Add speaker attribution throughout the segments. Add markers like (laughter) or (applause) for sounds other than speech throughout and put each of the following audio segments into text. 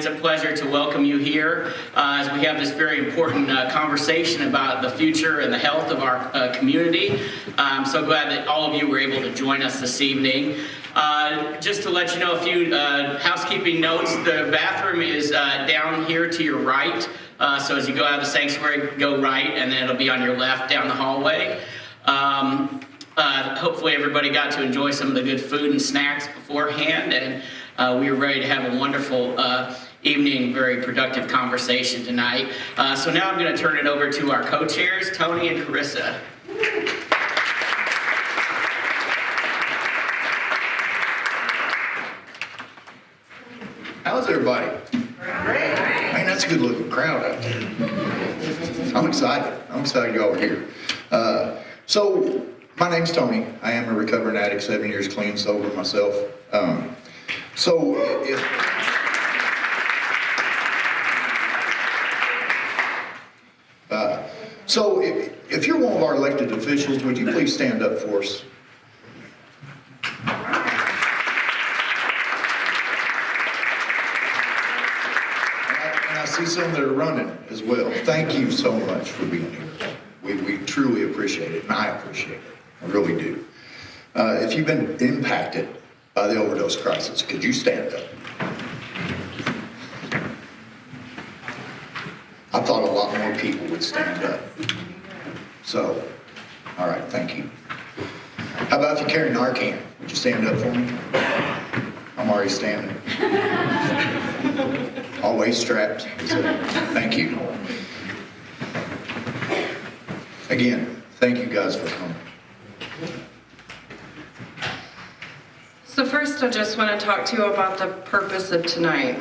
Speaker 1: it's a pleasure to welcome you here uh, as we have this very important uh, conversation about the future and the health of our uh, community. I'm so glad that all of you were able to join us this evening. Uh, just to let you know a few uh, housekeeping notes, the bathroom is uh, down here to your right. So as you go out of the sanctuary, go right, and then it'll be on your left down the hallway. Um, hopefully everybody got to enjoy some of the good food and snacks beforehand, and uh, we were ready to have a wonderful uh, evening, very productive conversation tonight. Uh, so now I'm going to turn it over to our co-chairs, Tony and Carissa.
Speaker 2: How's everybody? Man, that's a good looking crowd out there. I'm excited. I'm excited y'all are here. Uh, so, my name's Tony. I am a recovering addict, seven years clean, sober myself. Um, so, if, uh, so if, if you're one of our elected officials, would you please stand up for us? And I- I see some that are running as well. Thank you so much for being here. We, we truly appreciate it, and I appreciate it. I really do. Uh, if you've been impacted by the overdose crisis, could you stand up? I thought a lot more people would stand up. So, all right, thank you. How about if you carry Narcan? Would you stand up for me? I'm already standing. (laughs) Always strapped. Thank you. Again, thank you guys for coming.
Speaker 3: So first, I just want to talk to you about the purpose of tonight.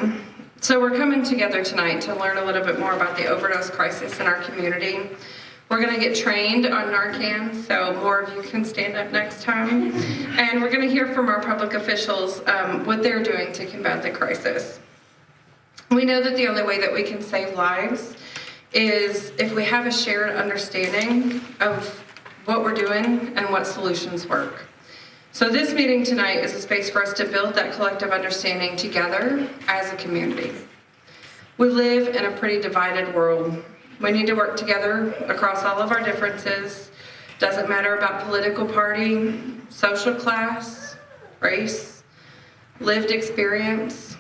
Speaker 3: So we're coming together tonight to learn a little bit more about the overdose crisis in our community. We're going to get trained on Narcan, so more of you can stand up next time. And we're going to hear from our public officials um, what they're doing to combat the crisis. We know that the only way that we can save lives is if we have a shared understanding of what we're doing and what solutions work. So this meeting tonight is a space for us to build that collective understanding together as a community. We live in a pretty divided world. We need to work together across all of our differences. Doesn't matter about political party, social class, race, lived experience.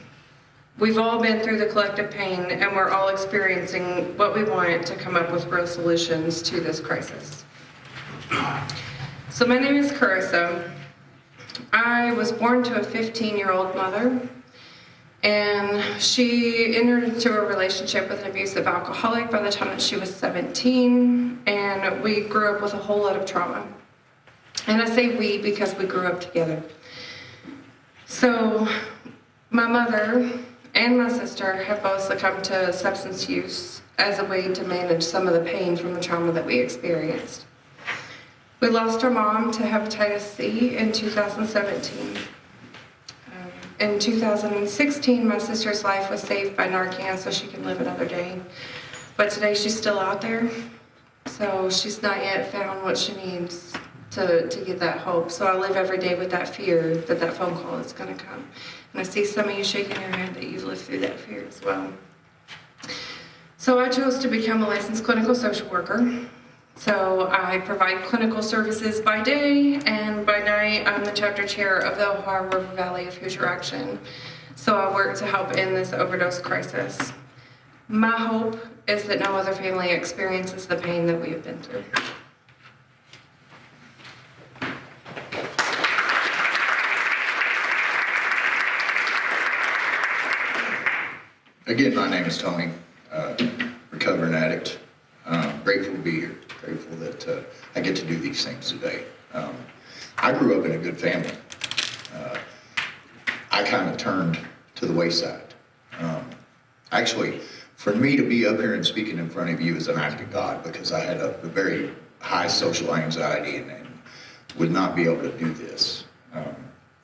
Speaker 3: We've all been through the collective pain and we're all experiencing what we want to come up with real solutions to this crisis. So my name is Carissa. I was born to a 15-year-old mother, and she entered into a relationship with an abusive alcoholic by the time that she was 17, and we grew up with a whole lot of trauma. And I say we because we grew up together. So my mother and my sister have both succumbed to substance use as a way to manage some of the pain from the trauma that we experienced. We lost our mom to hepatitis C in 2017. Um, In 2016, my sister's life was saved by Narcan so she can live another day. But today she's still out there, so she's not yet found what she needs to, to get that hope. So I live every day with that fear that that phone call is gonna come. And I see some of you shaking your head that you've lived through that fear as well. So I chose to become a licensed clinical social worker. So I provide clinical services by day, and by night, I'm the chapter chair of the Ohio River Valley of Hoosier Action. So I work to help end this overdose crisis. My hope is that no other family experiences the pain that we have been through.
Speaker 2: Again, my name is Tony, uh, recovering addict. Uh, grateful to be here. Grateful that uh, I get to do these things today. Um, I grew up in a good family. Uh, I kind of turned to the wayside. Um, actually, for me to be up here and speaking in front of you is an act of God because I had a, a very high social anxiety and, and, would not be able to do this. Um,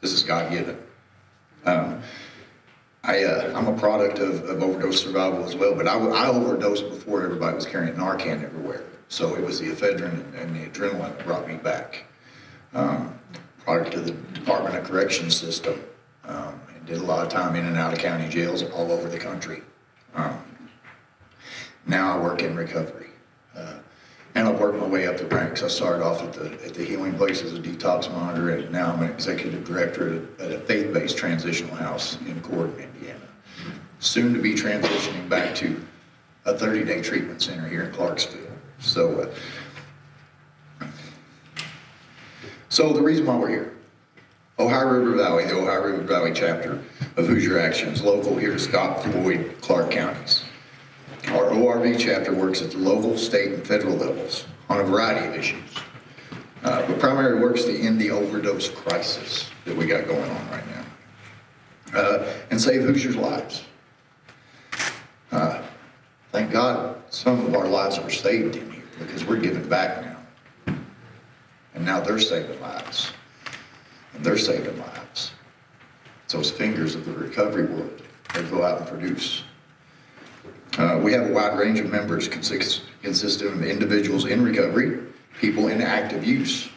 Speaker 2: this is God given. Um, I, uh, I'm a product of, of overdose survival as well, but I, I overdosed before everybody was carrying Narcan everywhere. So it was the ephedrine and the adrenaline that brought me back. Um, of the Department of Corrections system. Um, and did a lot of time in and out of county jails all over the country. Um, Now I work in recovery. Uh, And I've worked my way up the ranks. I started off at the, at the Healing Place as a detox monitor, and now I'm an executive director at a- a faith-based transitional house in Corydon, Indiana. Soon to be transitioning back to a 30-day treatment center here in Clarksville. So, uh, so the reason why we're here, Ohio River Valley, the Ohio River Valley chapter of Hoosier Actions, local here to Scott, Floyd, Clark counties. Our ORV chapter works at the local, state, and federal levels on a variety of issues. Uh, But primarily works to end the overdose crisis that we got going on right now. Uh, And save Hoosiers' lives. Uh, Thank God some of our lives were saved in here because we're giving back now. And now they're saving lives. And they're saving lives. It's those fingers of the recovery world that go out and produce. Uh, we have a wide range of members consist, consisting of individuals in recovery, people in active use,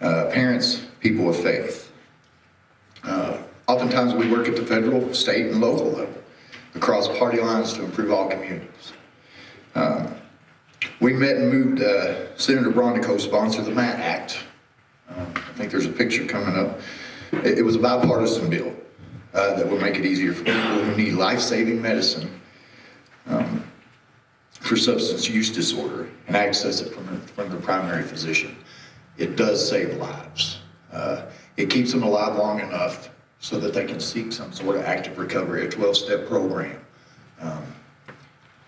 Speaker 2: uh, parents, people of faith. Uh, oftentimes we work at the federal, state, and local level across party lines to improve all communities. Um, we met and moved uh, Senator Braun to co-sponsor the MAT Act. Um, I think there's a picture coming up. It, it was a bipartisan bill uh, that would make it easier for people who need life-saving medicine um, for substance use disorder and access it from, from their primary physician. It does save lives. Uh, it keeps them alive long enough so that they can seek some sort of active recovery, a 12-step program. Um,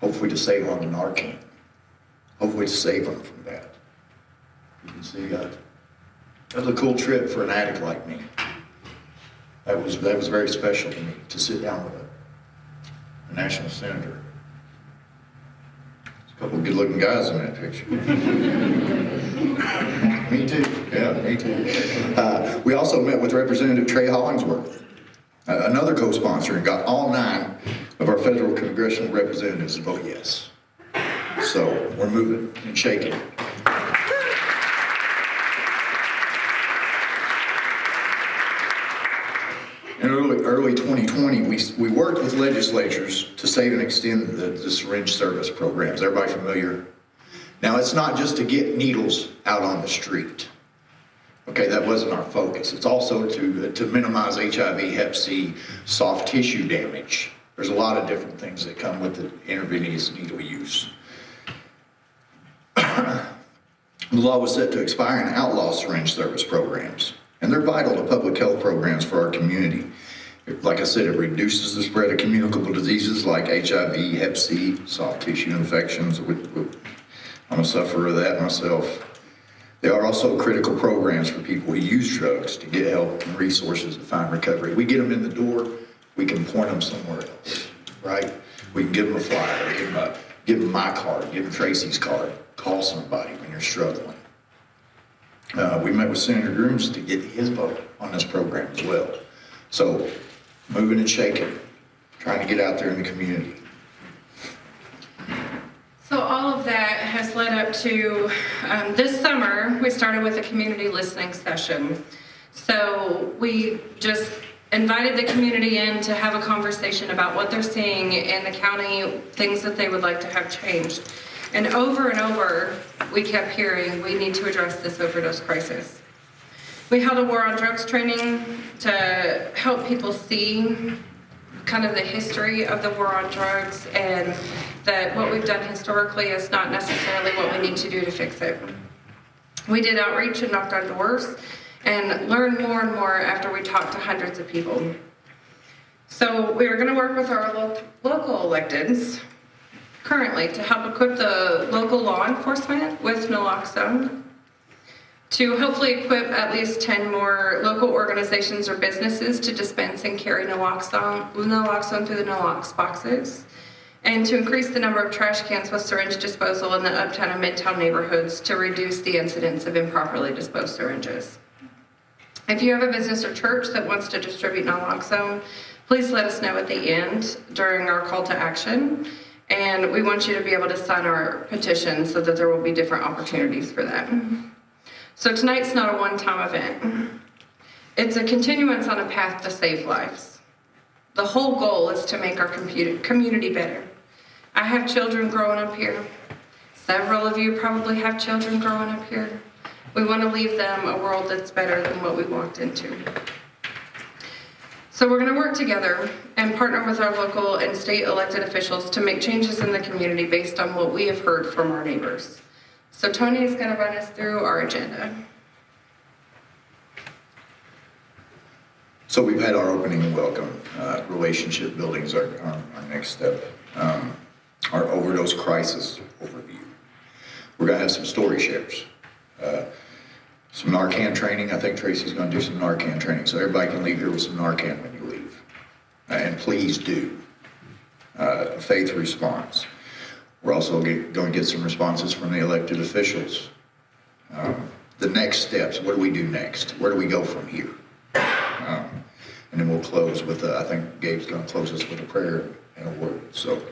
Speaker 2: hopefully to save on the Narcan. Hopefully to save them from that. You can see uh, that was a cool trip for an addict like me. That was that was very special to me to sit down with a, a national senator. There's a couple of good-looking guys in that picture. (laughs) me too. Yeah, me too. Uh, we also met with Representative Trey Hollingsworth, another co-sponsor, and got all nine of our federal congressional representatives to vote yes. So we're moving and shaking. In early, early 2020, we, we worked with legislatures to save and extend the, the syringe service programs. Everybody familiar? Now, it's not just to get needles out on the street. Okay, that wasn't our focus. It's also to, to minimize HIV, Hep C, soft tissue damage. There's a lot of different things that come with the intravenous needle use. (coughs) The law was set to expire and outlaw syringe service programs, and they're vital to public health programs for our community. Like I said, it reduces the spread of communicable diseases like HIV, Hep C, soft tissue infections. I'm a sufferer of that myself. They are also critical programs for people who use drugs to get help and resources to find recovery. We get them in the door, we can point them somewhere else, right? We can give them a flyer, give them, a, give them my card, give them Tracy's card, call somebody when you're struggling. Uh, we met with Senator Grooms to get his vote on this program as well. So, moving and shaking, trying to get out there in the community.
Speaker 3: So all of that has led up to, um, this summer, we started with a community listening session. So we just invited the community in to have a conversation about what they're seeing in the county, things that they would like to have changed. And over and over, we kept hearing, we need to address this overdose crisis. We held a war on drugs training to help people see kind of the history of the war on drugs and that what we've done historically is not necessarily what we need to do to fix it. We did outreach and knocked on doors and learned more and more after we talked to hundreds of people. So we are going to work with our lo- local electeds currently to help equip the local law enforcement with naloxone, to hopefully equip at least 10 more local organizations or businesses to dispense and carry naloxone, naloxone through the nalox boxes, and to increase the number of trash cans with syringe disposal in the uptown and midtown neighborhoods to reduce the incidence of improperly disposed syringes. If you have a business or church that wants to distribute naloxone, please let us know at the end during our call to action. And we want you to be able to sign our petition so that there will be different opportunities for that. So tonight's not a one-time event. It's a continuance on a path to save lives. The whole goal is to make our community better. I have children growing up here. Several of you probably have children growing up here. We want to leave them a world that's better than what we walked into. So we're going to work together and partner with our local and state elected officials to make changes in the community based on what we have heard from our neighbors. So Tony is going to run us through our agenda.
Speaker 2: So we've had our opening and welcome. Uh, Relationship building is our, our our next step. Um, Our overdose crisis overview. We're gonna have some story shares. Uh, Some Narcan training. I think Tracy's gonna do some Narcan training, so everybody can leave here with some Narcan when you leave. Uh, And please do. Uh, Faith response. We're also get- going to get some responses from the elected officials. Um, The next steps, what do we do next? Where do we go from here? Um, And then we'll close with, uh, I think Gabe's gonna close us with a prayer and a word, so.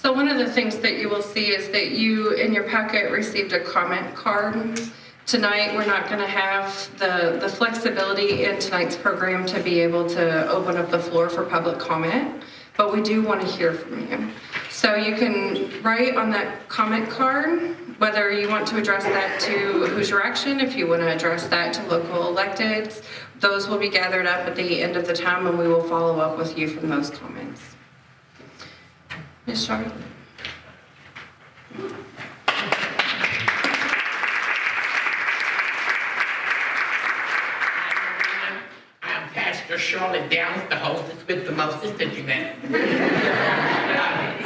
Speaker 3: So one of the things that you will see is that you, in your packet, received a comment card. Tonight, we're not going to have the, the flexibility in tonight's program to be able to open up the floor for public comment, but we do want to hear from you. So you can write on that comment card whether you want to address that to Hoosier Action, if you want to address that to local electeds. Those will be gathered up at the end of the time and we will follow up with you from those comments. Ms. Charlotte?
Speaker 4: I'm Pastor Charlotte Downs, the hostess with the mostest that you met.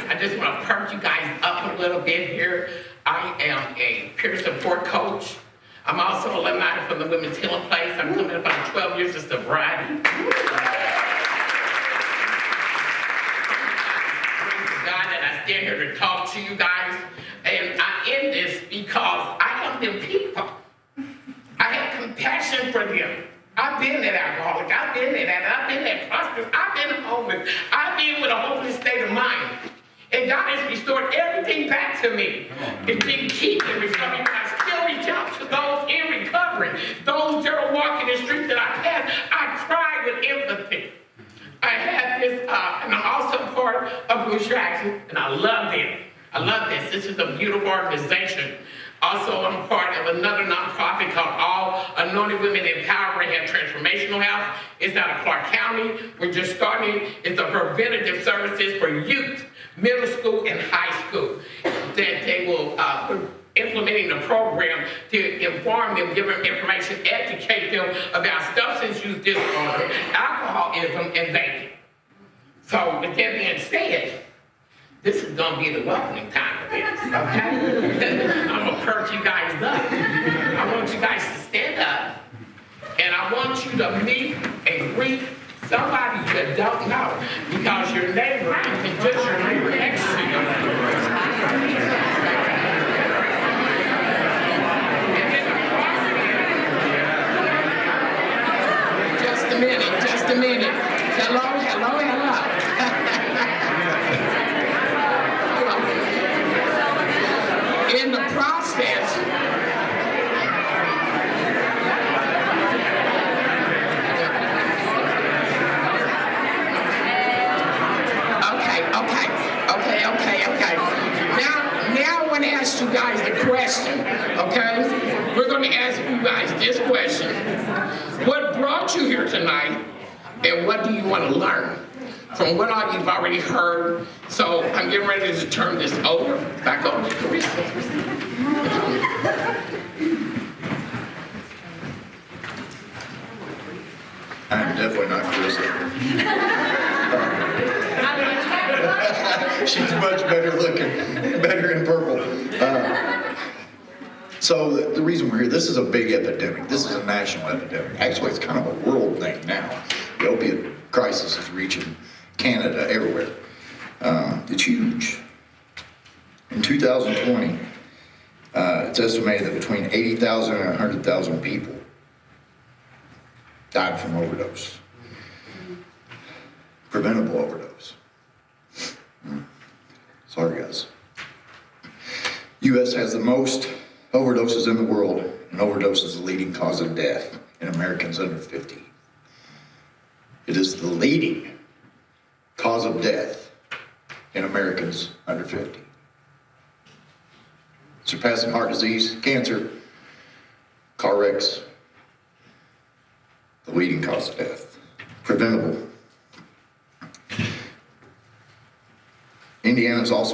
Speaker 4: I just want to perk you guys up a little bit here. I am a peer support coach. I'm also alumni from the Women's Healing Place. I'm coming up on 12 years of sobriety. Praise God that I stand here to talk to you guys. And I end this because I love them people. I have compassion for them. I've been that alcoholic. I've been that. I've been that prostitute. I've been homeless. I've been with a hopeless state of mind. And God has restored everything back to me. It's been keeping me from it. I still reach out to those in recovery. Those that are walking the streets that I pass. I cry with empathy. I have this, uh, I'm also part of Hoosier Action, and I love them. I love this. This is a beautiful organization. Also, I'm part of another nonprofit called All Anointed Women Empowering and Transformational Health. It's out of Clark County. We're just starting. It's a preventative services for youth, middle school and high school. That they will, uh, implementing the program to inform them, give them information, educate them about substance use disorder, alcoholism, and vaping. So with that being said, this is gonna be the welcoming time of this, okay? (laughs) I'm gonna perk you guys up. I want you guys to stand up, and I want you to meet and greet somebody you don't know, because your neighbor isn't just your neighbor next to you.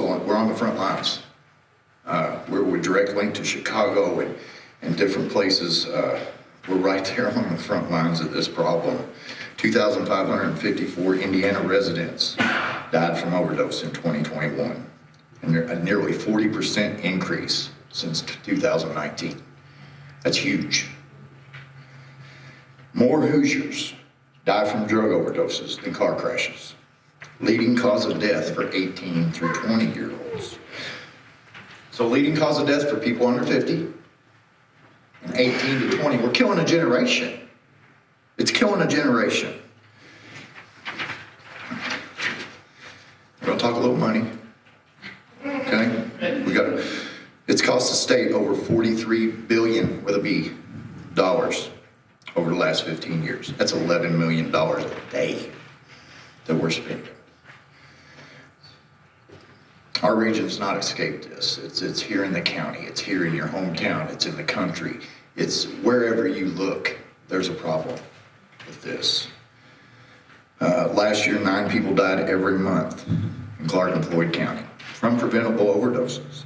Speaker 2: Also on, we're on the front lines. Uh, we're, we're direct linked to Chicago and, and different places. Uh, we're right there on the front lines of this problem. 2,554 Indiana residents died from overdose in 2021, and a nearly 40% increase since 2019. That's huge. More Hoosiers die from drug overdoses than car crashes. Leading cause of death for 18 through 20 year olds. So leading cause of death for people under 50 and 18 to 20. We're killing a generation. It's killing a generation. We're gonna talk a little money. Okay? We got it's cost the state over 43 billion with a B dollars over the last 15 years. That's 11 million dollars a day that we're spending. Our region's not escaped this. It's, it's here in the county, it's here in your hometown, it's in the country. It's wherever you look, there's a problem with this. Uh, last year, nine people died every month in Clark and Floyd County from preventable overdoses.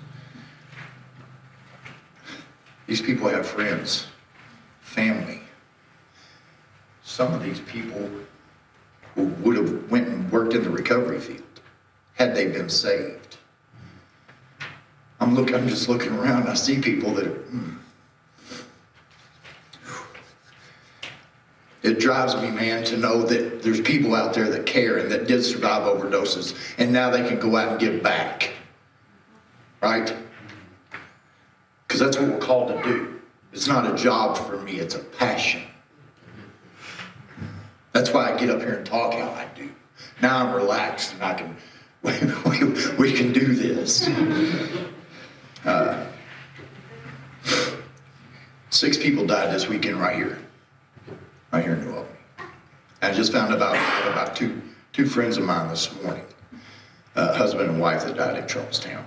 Speaker 2: These people have friends, family. Some of these people would have went and worked in the recovery field had they been saved. I'm looking, I'm just looking around, I see people that, hmm. It drives me, man, to know that there's people out there that care and that did survive overdoses, and now they can go out and give back. Right? Because that's what we're called to do. It's not a job for me, it's a passion. That's why I get up here and talk how I do. Now I'm relaxed and I can, (laughs) we, we, we can do this. Uh, six people died this weekend right here, right here in New Albany. I just found about about two two friends of mine this morning, uh, husband and wife that died in Charlestown.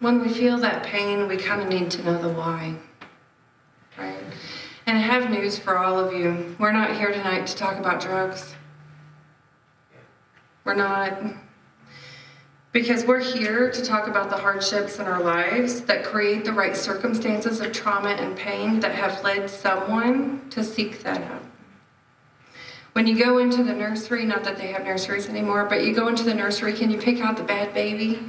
Speaker 3: When we feel that pain, we kind of need to know the why? And I have news for all of you. We're not here tonight to talk about drugs. We're not. Because we're here to talk about the hardships in our lives that create the right circumstances of trauma and pain that have led someone to seek that out. When you go into the nursery, not that they have nurseries anymore, but you go into the nursery, can you pick out the bad baby?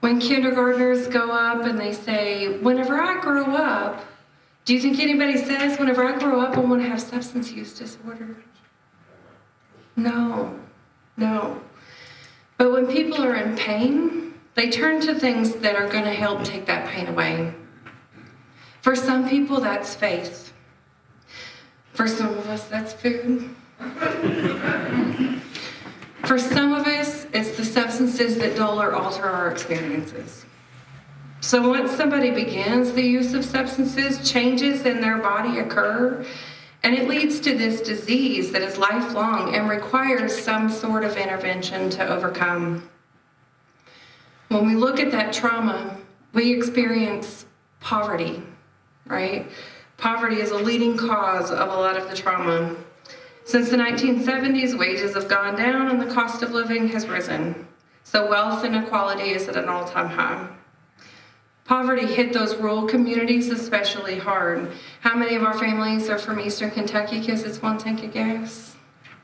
Speaker 3: When kindergartners go up and they say, whenever I grow up, do you think anybody says, whenever I grow up, I want to have substance use disorder? No, no. But when people are in pain, they turn to things that are going to help take that pain away. For some people, that's faith. For some of us, that's food. For some of us, it's the substances that dull or alter our experiences. So once somebody begins the use of substances, changes in their body occur, and it leads to this disease that is lifelong and requires some sort of intervention to overcome. When we look at that trauma, we experience poverty, right? Poverty is a leading cause of a lot of the trauma. Since the 1970s, wages have gone down and the cost of living has risen. So wealth inequality is at an all-time high. Poverty hit those rural communities especially hard. How many of our families are from Eastern Kentucky because it's one tank of gas,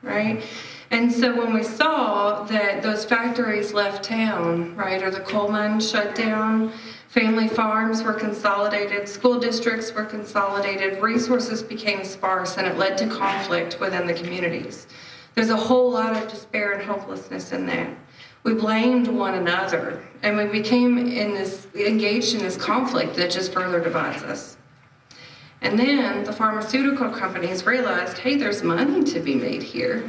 Speaker 3: right? And so when we saw that those factories left town, right, or the coal mines shut down, family farms were consolidated, school districts were consolidated, resources became sparse, and it led to conflict within the communities. There's a whole lot of despair and hopelessness in that we blamed one another and we became in this engaged in this conflict that just further divides us And then the pharmaceutical companies realized, hey, there's money to be made here,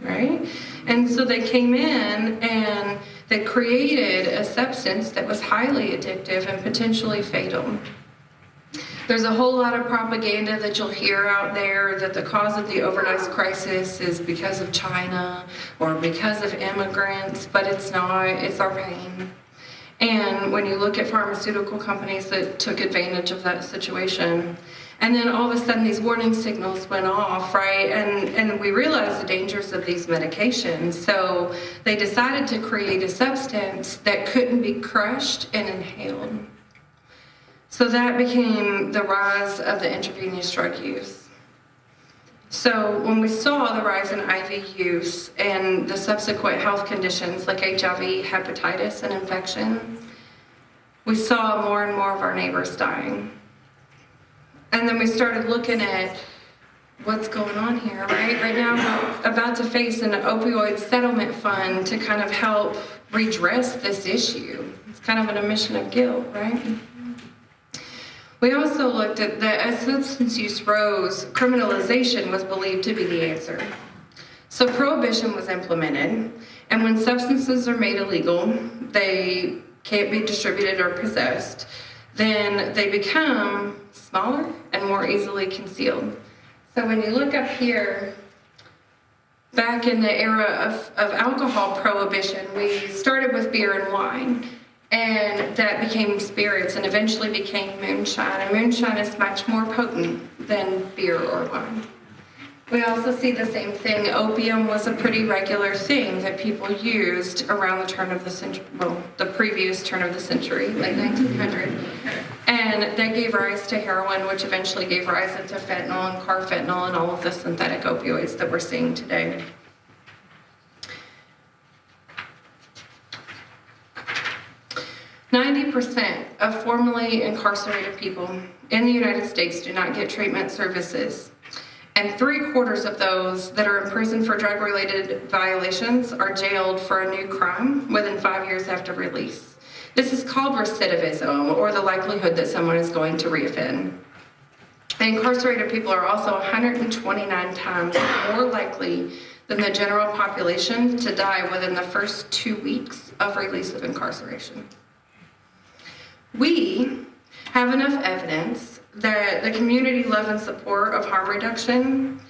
Speaker 3: right? And so they came in and they created a substance that was highly addictive and potentially fatal. There's a whole lot of propaganda that you'll hear out there that the cause of the overdose crisis is because of China or because of immigrants, but it's not, it's our pain. And when you look at pharmaceutical companies that took advantage of that situation, and then all of a sudden these warning signals went off, right? And, and we realized the dangers of these medications. So they decided to create a substance that couldn't be crushed and inhaled. So that became the rise of the intravenous drug use. So when we saw the rise in IV use and the subsequent health conditions like HIV, hepatitis, and infection, we saw more and more of our neighbors dying. And then we started looking at what's going on here, right? Right now, we're about to face an opioid settlement fund to kind of help redress this issue. It's kind of an admission of guilt, right? We also looked at that as substance use rose, criminalization was believed to be the answer. So prohibition was implemented, and when substances are made illegal, they can't be distributed or possessed, then they become smaller and more easily concealed. So when you look up here, back in the era of, of alcohol prohibition, we started with beer and wine. And that became spirits and eventually became moonshine. And moonshine is much more potent than beer or wine. We also see the same thing. Opium was a pretty regular thing that people used around the turn of the century, well, the previous turn of the century, like 1900. And that gave rise to heroin, which eventually gave rise into fentanyl and carfentanil and all of the synthetic opioids that we're seeing today. Ninety percent of formerly incarcerated people in the United States do not get treatment services. And three quarters of those that are in prison for drug-related violations are jailed for a new crime within five years after release. This is called recidivism, or the likelihood that someone is going to reoffend. Incarcerated people are also 129 times more likely than the general population to die within the first two weeks of release of incarceration. We have enough evidence that the community love and support of harm reduction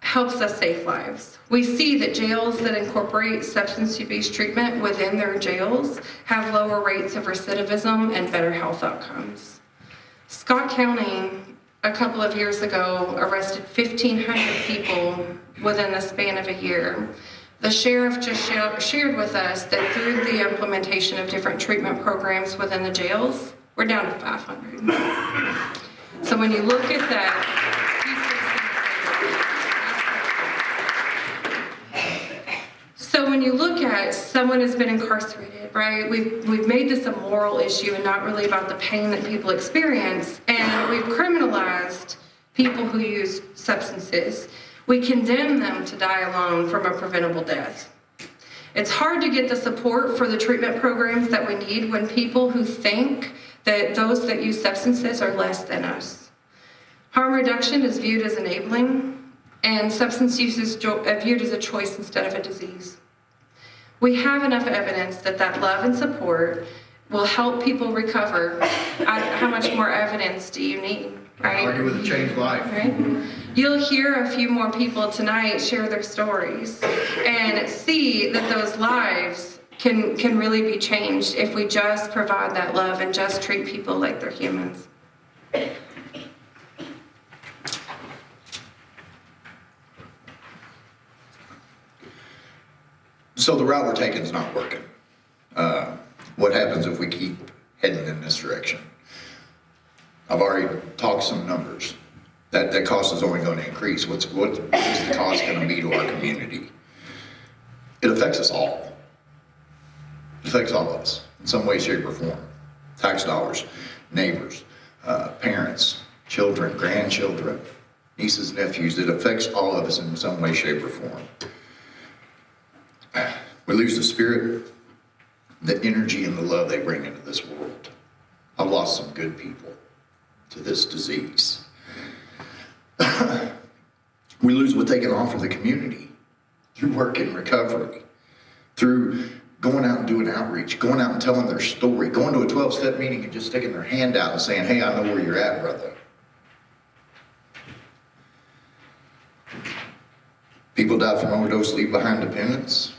Speaker 3: helps us save lives. We see that jails that incorporate substance abuse treatment within their jails have lower rates of recidivism and better health outcomes. Scott County, a couple of years ago, arrested 1,500 people within the span of a year. The sheriff just shared with us that through the implementation of different treatment programs within the jails, we're down to 500. So when you look at that, so when you look at someone has been incarcerated, right? We've we've made this a moral issue and not really about the pain that people experience, and we've criminalized people who use substances. We condemn them to die alone from a preventable death. It's hard to get the support for the treatment programs that we need when people who think that those that use substances are less than us. Harm reduction is viewed as enabling, and substance use is uh, viewed as a choice instead of a disease. We have enough evidence that that love and support will help people recover. How much more evidence do you need, right?
Speaker 2: Argue with a changed life.
Speaker 3: Right? You'll hear a few more people tonight share their stories and see that those lives can, can really be changed if we just provide that love and just treat people like they're humans.
Speaker 2: So the route we're taking is not working. Uh, What happens if we keep heading in this direction? I've already talked some numbers. That, that cost is only going to increase. What's, what is the cost going to be to our community? It affects us all. It affects all of us in some way, shape, or form. Tax dollars, neighbors, uh, parents, children, grandchildren, nieces, nephews. It affects all of us in some way, shape, or form. We lose the spirit, the energy, and the love they bring into this world. I've lost some good people. To this disease. (coughs) we lose what they can offer the community through work and recovery, through going out and doing outreach, going out and telling their story, going to a 12 step meeting and just sticking their hand out and saying, Hey, I know where you're at, brother. People die from overdose, leave behind dependents.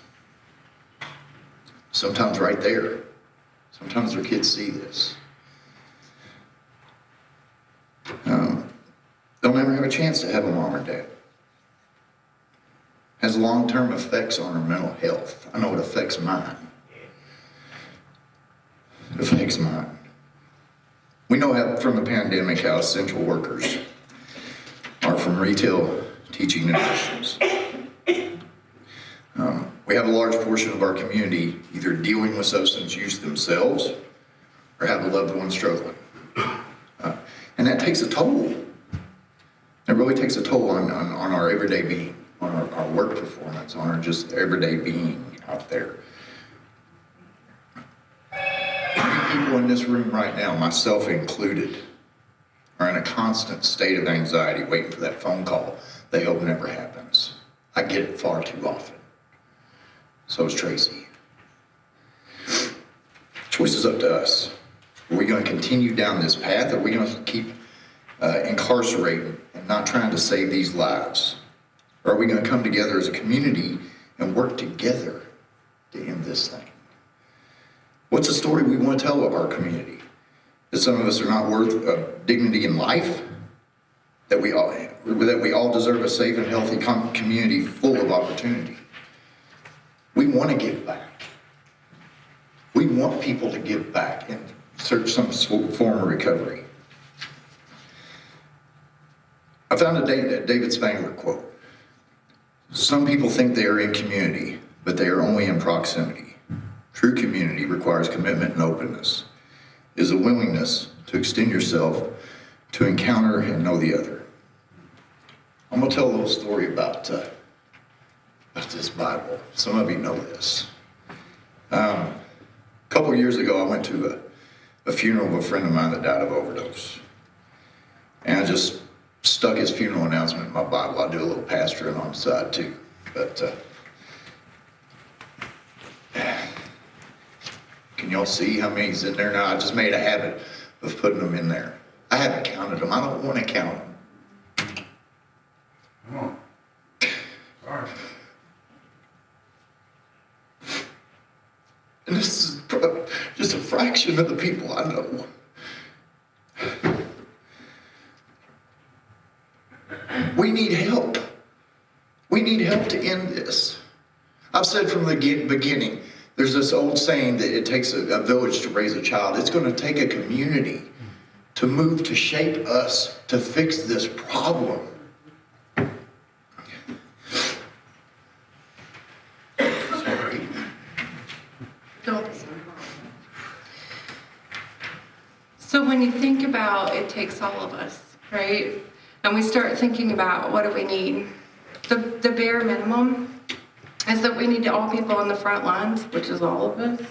Speaker 2: Sometimes right there. Sometimes their kids see this. Um, they'll never have a chance to have a mom or dad. Has long-term effects on their mental health. I know it affects mine. It affects mine. We know how, from the pandemic how essential workers are from retail, teaching, and. Um, we have a large portion of our community either dealing with substance use themselves or have a loved one struggling. And that takes a toll. It really takes a toll on, on, on our everyday being, on our, our work performance, on our just everyday being out there. People in this room right now, myself included, are in a constant state of anxiety waiting for that phone call they hope never happens. I get it far too often. So is Tracy. Choice is up to us. Are we going to continue down this path? Are we going to keep uh, incarcerating and not trying to save these lives? Or are we going to come together as a community and work together to end this thing? What's the story we want to tell of our community? That some of us are not worth uh, dignity in life? That we all that we all deserve a safe and healthy com- community full of opportunity? We want to give back. We want people to give back and search some form of recovery. I found a David Spangler quote. Some people think they are in community, but they are only in proximity. True community requires commitment and openness, is a willingness to extend yourself to encounter and know the other. I'm going to tell a little story about, uh, about this Bible. Some of you know this. Um, a couple years ago, I went to a, a funeral of a friend of mine that died of overdose. And I just stuck his funeral announcement in my Bible. I do a little pastoring on the side too. But uh, can y'all see how many's in there now? I just made a habit of putting them in there. I haven't counted them. I don't want to count them.
Speaker 5: Come on. Sorry.
Speaker 2: And this is pro- just a fraction of the people I know. We need help. We need help to end this. I've said from the beginning, there's this old saying that it takes a, a village to raise a child. It's going to take a community to move, to shape us, to fix this problem. Sorry.
Speaker 3: Don't be sorry. So when it takes all of us, right? And we start thinking about what do we need? The, the bare minimum is that we need all people on the front lines, which is all of us,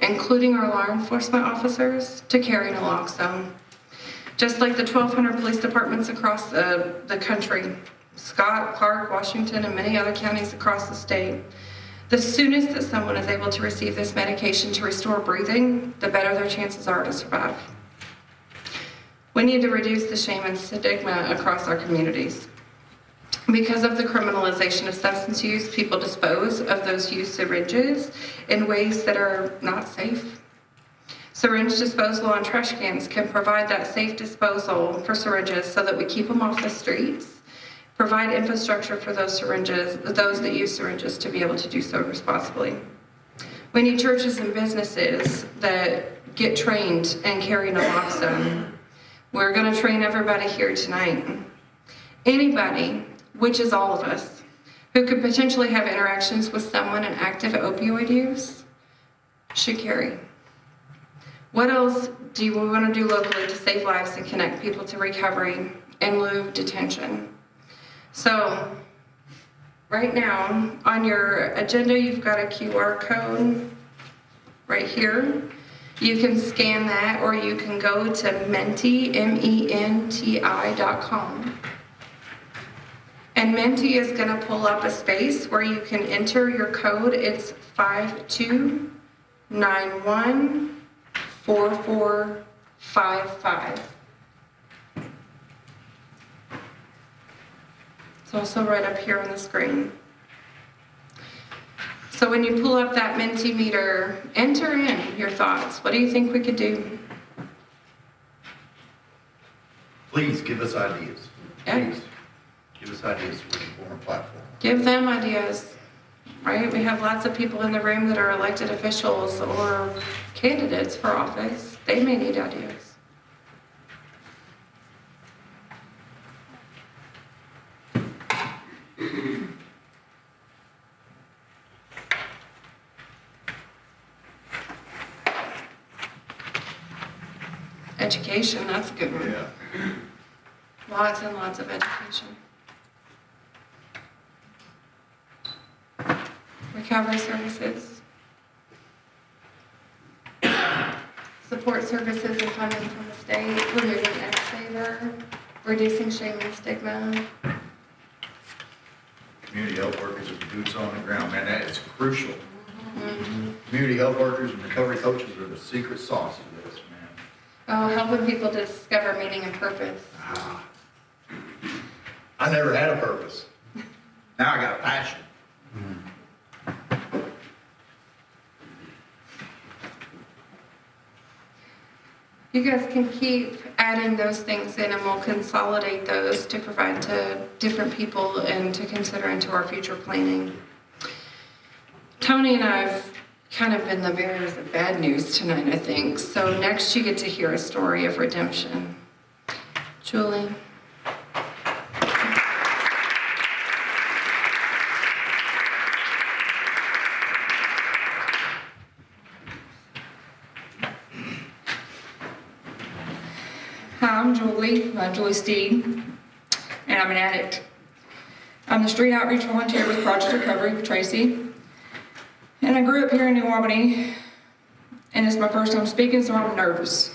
Speaker 3: including our law enforcement officers, to carry naloxone. Just like the 1,200 police departments across the, the country, Scott, Clark, Washington, and many other counties across the state. The soonest that someone is able to receive this medication to restore breathing, the better their chances are to survive. We need to reduce the shame and stigma across our communities. Because of the criminalization of substance use, people dispose of those used syringes in ways that are not safe. Syringe disposal on trash cans can provide that safe disposal for syringes so that we keep them off the streets, provide infrastructure for those syringes, those that use syringes to be able to do so responsibly. We need churches and businesses that get trained and carry naloxone. We're going to train everybody here tonight. Anybody, which is all of us, who could potentially have interactions with someone in active opioid use should carry. What else do you want to do locally to save lives and connect people to recovery in lieu of detention? So, right now, on your agenda, you've got a QR code right here. You can scan that or you can go to menti, M-E-N-T-I dot com. And Menti is gonna pull up a space where you can enter your code. It's 52914455. It's also right up here on the screen. So when you pull up that Mentimeter, enter in your thoughts. What do you think we could do?
Speaker 6: Please give us ideas.
Speaker 3: Yeah.
Speaker 6: Please, give us ideas can a platform.
Speaker 3: Give them ideas, right? We have lots of people in the room that are elected officials or candidates for office. They may need ideas. Education, that's a good one.
Speaker 6: Yeah.
Speaker 3: Lots and lots of education. Recovery services. Support services and funding from the state, removing X waiver, reducing shame and stigma.
Speaker 6: Community health workers and boots on the ground, man, that is crucial. Mm-hmm. Community health workers and recovery coaches are the secret sauce of this.
Speaker 3: Oh, helping people discover meaning and purpose.
Speaker 6: Ah. I never had a purpose. (laughs) Now I got a passion.
Speaker 3: You guys can keep adding those things in and we'll consolidate those to provide to different people and to consider into our future planning. Tony and I have kind of been the bearers of bad news tonight, I think. So next you get to hear a story of redemption. Julie?
Speaker 7: Hi, I'm Julie, I'm Julie Steed, and I'm an addict. I'm the street outreach volunteer with Project Recovery Tracy. And I grew up here in New Albany, and it's my first time speaking, so I'm nervous.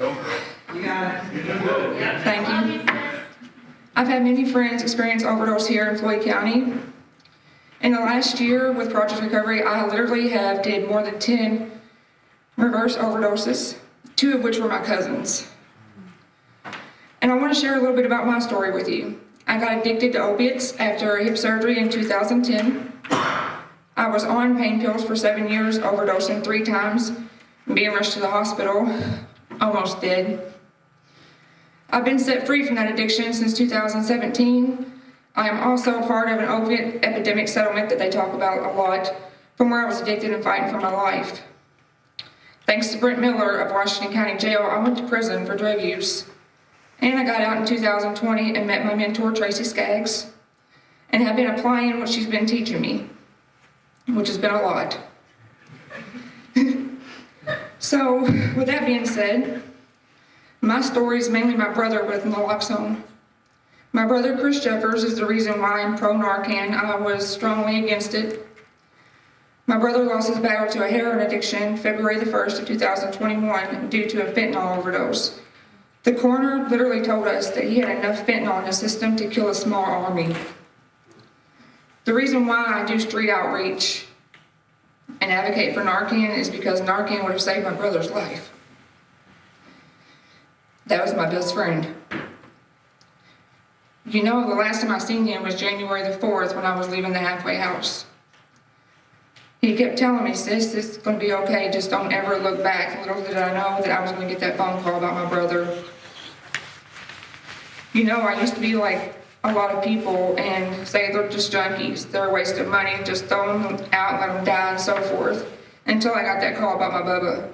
Speaker 7: You got it. Thank you. I've had many friends experience overdose here in Floyd County. In the last year with Project Recovery, I literally have did more than 10 reverse overdoses, two of which were my cousins. And I want to share a little bit about my story with you. I got addicted to opiates after hip surgery in 2010. I was on pain pills for seven years, overdosing three times, being rushed to the hospital, almost dead. I've been set free from that addiction since 2017. I am also part of an opiate epidemic settlement that they talk about a lot from where I was addicted and fighting for my life. Thanks to Brent Miller of Washington County Jail, I went to prison for drug use. And I got out in 2020 and met my mentor, Tracy Skaggs, and have been applying what she's been teaching me, which has been a lot. (laughs) so, with that being said, my story is mainly my brother with naloxone. My brother, Chris Jeffers, is the reason why I'm pro Narcan. I was strongly against it. My brother lost his battle to a heroin addiction February the 1st of 2021 due to a fentanyl overdose. The coroner literally told us that he had enough fentanyl in his system to kill a small army. The reason why I do street outreach and advocate for Narcan is because Narcan would have saved my brother's life. That was my best friend. You know, the last time I seen him was January the 4th when I was leaving the halfway house. He kept telling me, sis, this is gonna be okay, just don't ever look back. Little did I know that I was gonna get that phone call about my brother. You know, I used to be like a lot of people and say they're just junkies, they're a waste of money, just throw them out, let them die and so forth, until I got that call about my Bubba.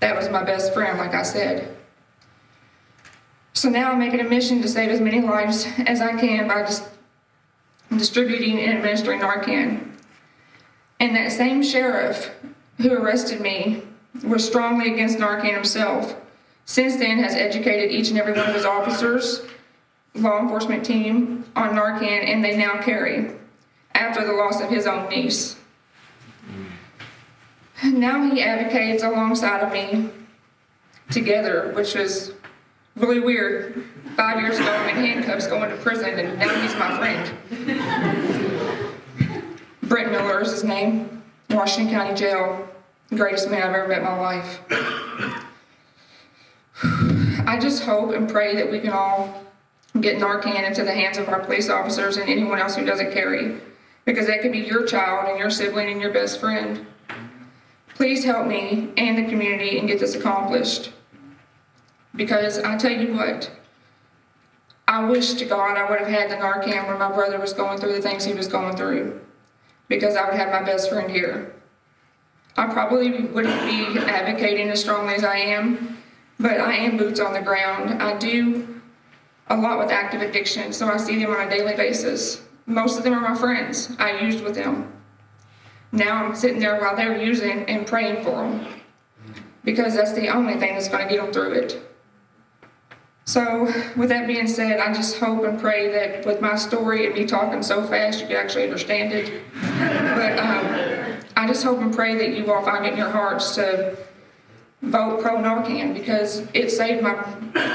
Speaker 7: That was my best friend, like I said. So now I'm making a mission to save as many lives as I can by just distributing and administering Narcan. And that same sheriff who arrested me was strongly against Narcan himself. Since then has educated each and every one of his officers, law enforcement team on Narcan and they now carry after the loss of his own niece. Now he advocates alongside of me together, which was really weird. Five years ago, I'm in handcuffs going to prison, and now he's my friend. Brent Miller is his name, Washington County Jail, greatest man I've ever met in my life. (sighs) I just hope and pray that we can all get Narcan into the hands of our police officers and anyone else who doesn't carry, because that could be your child and your sibling and your best friend. Please help me and the community and get this accomplished. Because I tell you what, I wish to God I would have had the Narcan when my brother was going through the things he was going through, because I would have my best friend here. I probably wouldn't be advocating as strongly as I am, but I am boots on the ground. I do a lot with active addiction, so I see them on a daily basis. Most of them are my friends. I used with them. Now I'm sitting there while they're using and praying for them because that's the only thing that's going to get them through it. So, with that being said, I just hope and pray that with my story and me talking so fast, you can actually understand it. But um, I just hope and pray that you all find it in your hearts to vote pro Narcan because it saved my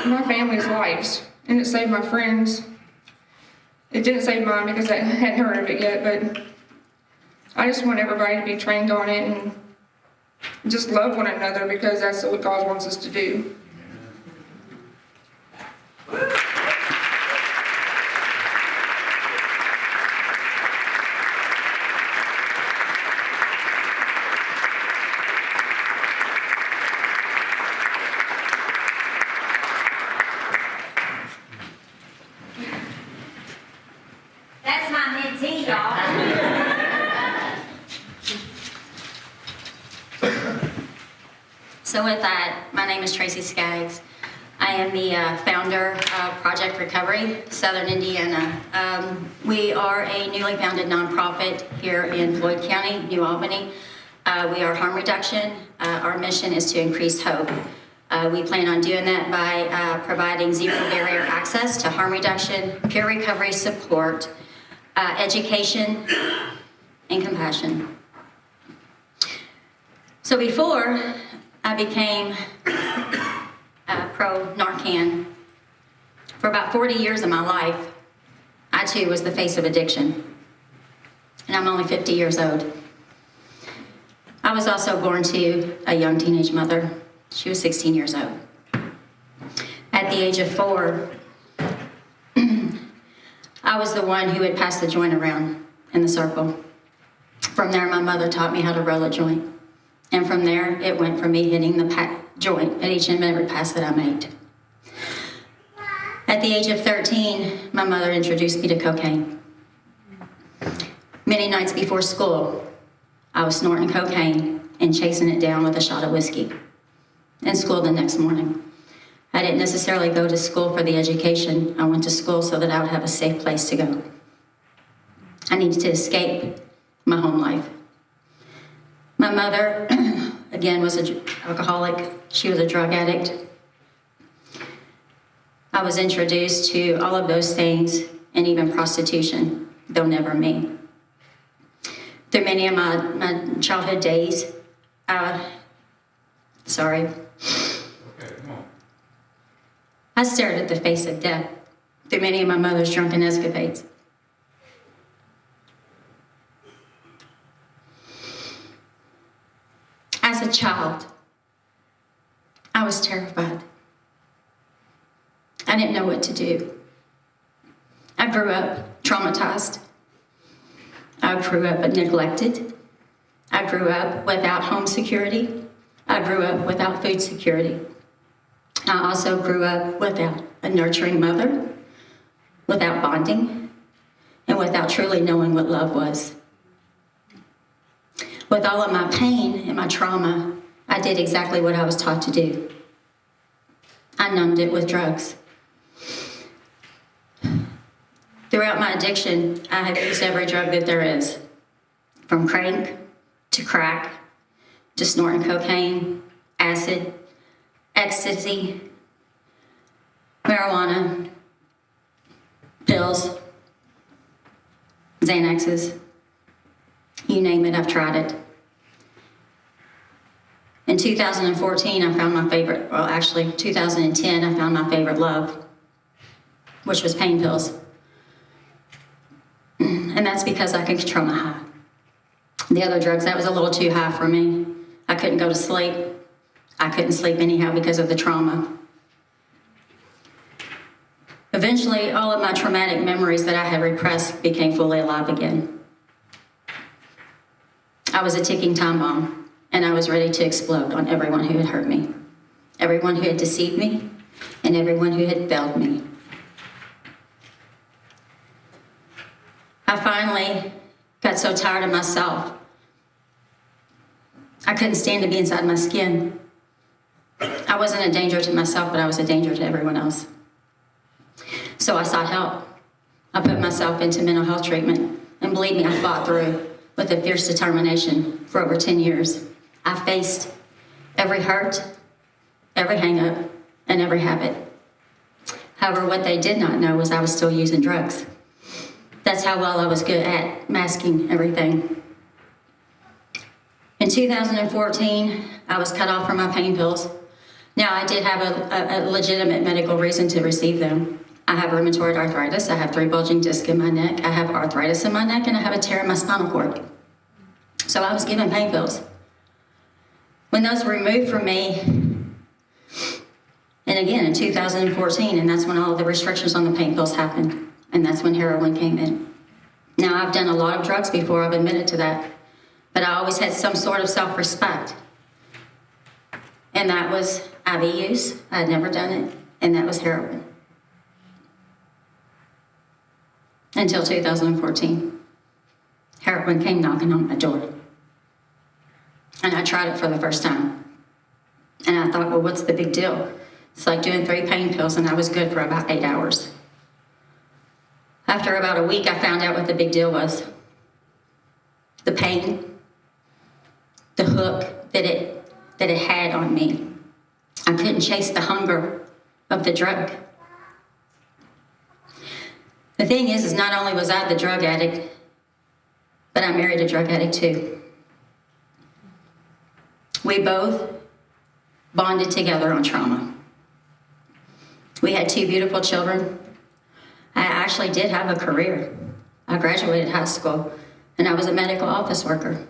Speaker 7: my family's lives and it saved my friends. It didn't save mine because I hadn't heard of it yet, but I just want everybody to be trained on it and just love one another because that's what God wants us to do.
Speaker 8: That's my mentee, y'all. So with that, my name is Tracy Skaggs. I am the founder of Project Recovery, Southern Indiana. Um, We are a newly founded nonprofit here in Floyd County, New Albany. Uh, We are harm reduction. Uh, Our mission is to increase hope. Uh, We plan on doing that by uh, providing zero barrier access to harm reduction, peer recovery support, uh, education, and compassion. So before I became uh, pro Narcan, for about 40 years of my life, I too was the face of addiction. And I'm only 50 years old. I was also born to a young teenage mother. She was 16 years old. At the age of four, (clears throat) I was the one who would pass the joint around in the circle. From there, my mother taught me how to roll a joint. And from there, it went from me hitting the joint at each and every pass that I made. At the age of 13, my mother introduced me to cocaine. Many nights before school, I was snorting cocaine and chasing it down with a shot of whiskey. In school the next morning. I didn't necessarily go to school for the education. I went to school so that I would have a safe place to go. I needed to escape my home life. My mother, (clears throat) again, was an alcoholic. She was a drug addict. I was introduced to all of those things and even prostitution, though never me. Through many of my, my childhood days, uh, sorry,
Speaker 5: Okay, come on.
Speaker 8: I stared at the face of death through many of my mother's drunken escapades. As a child, I was terrified. I didn't know what to do. I grew up traumatized. I grew up neglected. I grew up without home security. I grew up without food security. I also grew up without a nurturing mother, without bonding, and without truly knowing what love was. With all of my pain and my trauma, I did exactly what I was taught to do. I numbed it with drugs. Throughout my addiction, I have used every drug that there is, from crank to crack to snorting cocaine, acid, ecstasy, marijuana, pills, Xanaxes, you name it, I've tried it. In 2014, I found my favorite, well, actually, 2010, I found my favorite love, which was pain pills. And that's because I could control my high. The other drugs, that was a little too high for me. I couldn't go to sleep. I couldn't sleep anyhow because of the trauma. Eventually, all of my traumatic memories that I had repressed became fully alive again. I was a ticking time bomb, and I was ready to explode on everyone who had hurt me, everyone who had deceived me, and everyone who had failed me. I finally got so tired of myself. I couldn't stand to be inside my skin. I wasn't a danger to myself, but I was a danger to everyone else. So I sought help. I put myself into mental health treatment, and believe me, I fought through with a fierce determination for over 10 years. I faced every hurt, every hangup, and every habit. However, what they did not know was I was still using drugs. That's how well I was good at masking everything. In 2014, I was cut off from my pain pills. Now, I did have a, a, a legitimate medical reason to receive them. I have rheumatoid arthritis, I have three bulging discs in my neck, I have arthritis in my neck, and I have a tear in my spinal cord. So I was given pain pills. When those were removed from me, and again in 2014, and that's when all the restrictions on the pain pills happened, and that's when heroin came in. Now, I've done a lot of drugs before, I've admitted to that, but I always had some sort of self respect. And that was IV use, I had never done it, and that was heroin. Until 2014. Heroin came knocking on my door. And I tried it for the first time. And I thought, well, what's the big deal? It's like doing three pain pills, and I was good for about eight hours. After about a week, I found out what the big deal was the pain, the hook that it, that it had on me. I couldn't chase the hunger of the drug. The thing is, is not only was I the drug addict, but I married a drug addict too. We both bonded together on trauma. We had two beautiful children. I actually did have a career. I graduated high school and I was a medical office worker.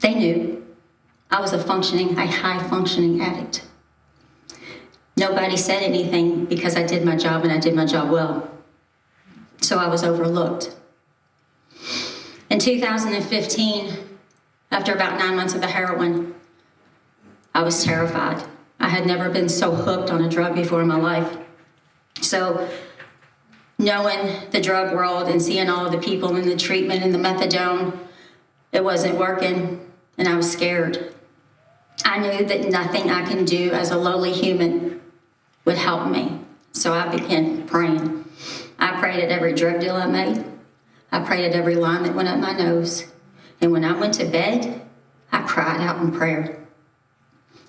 Speaker 8: They knew I was a functioning, a high functioning addict. Nobody said anything because I did my job and I did my job well. So I was overlooked. In 2015, after about nine months of the heroin, I was terrified. I had never been so hooked on a drug before in my life. So knowing the drug world and seeing all the people in the treatment and the methadone, it wasn't working and I was scared. I knew that nothing I can do as a lowly human would help me. So I began praying. I prayed at every drug deal I made. I prayed at every line that went up my nose. And when I went to bed, I cried out in prayer.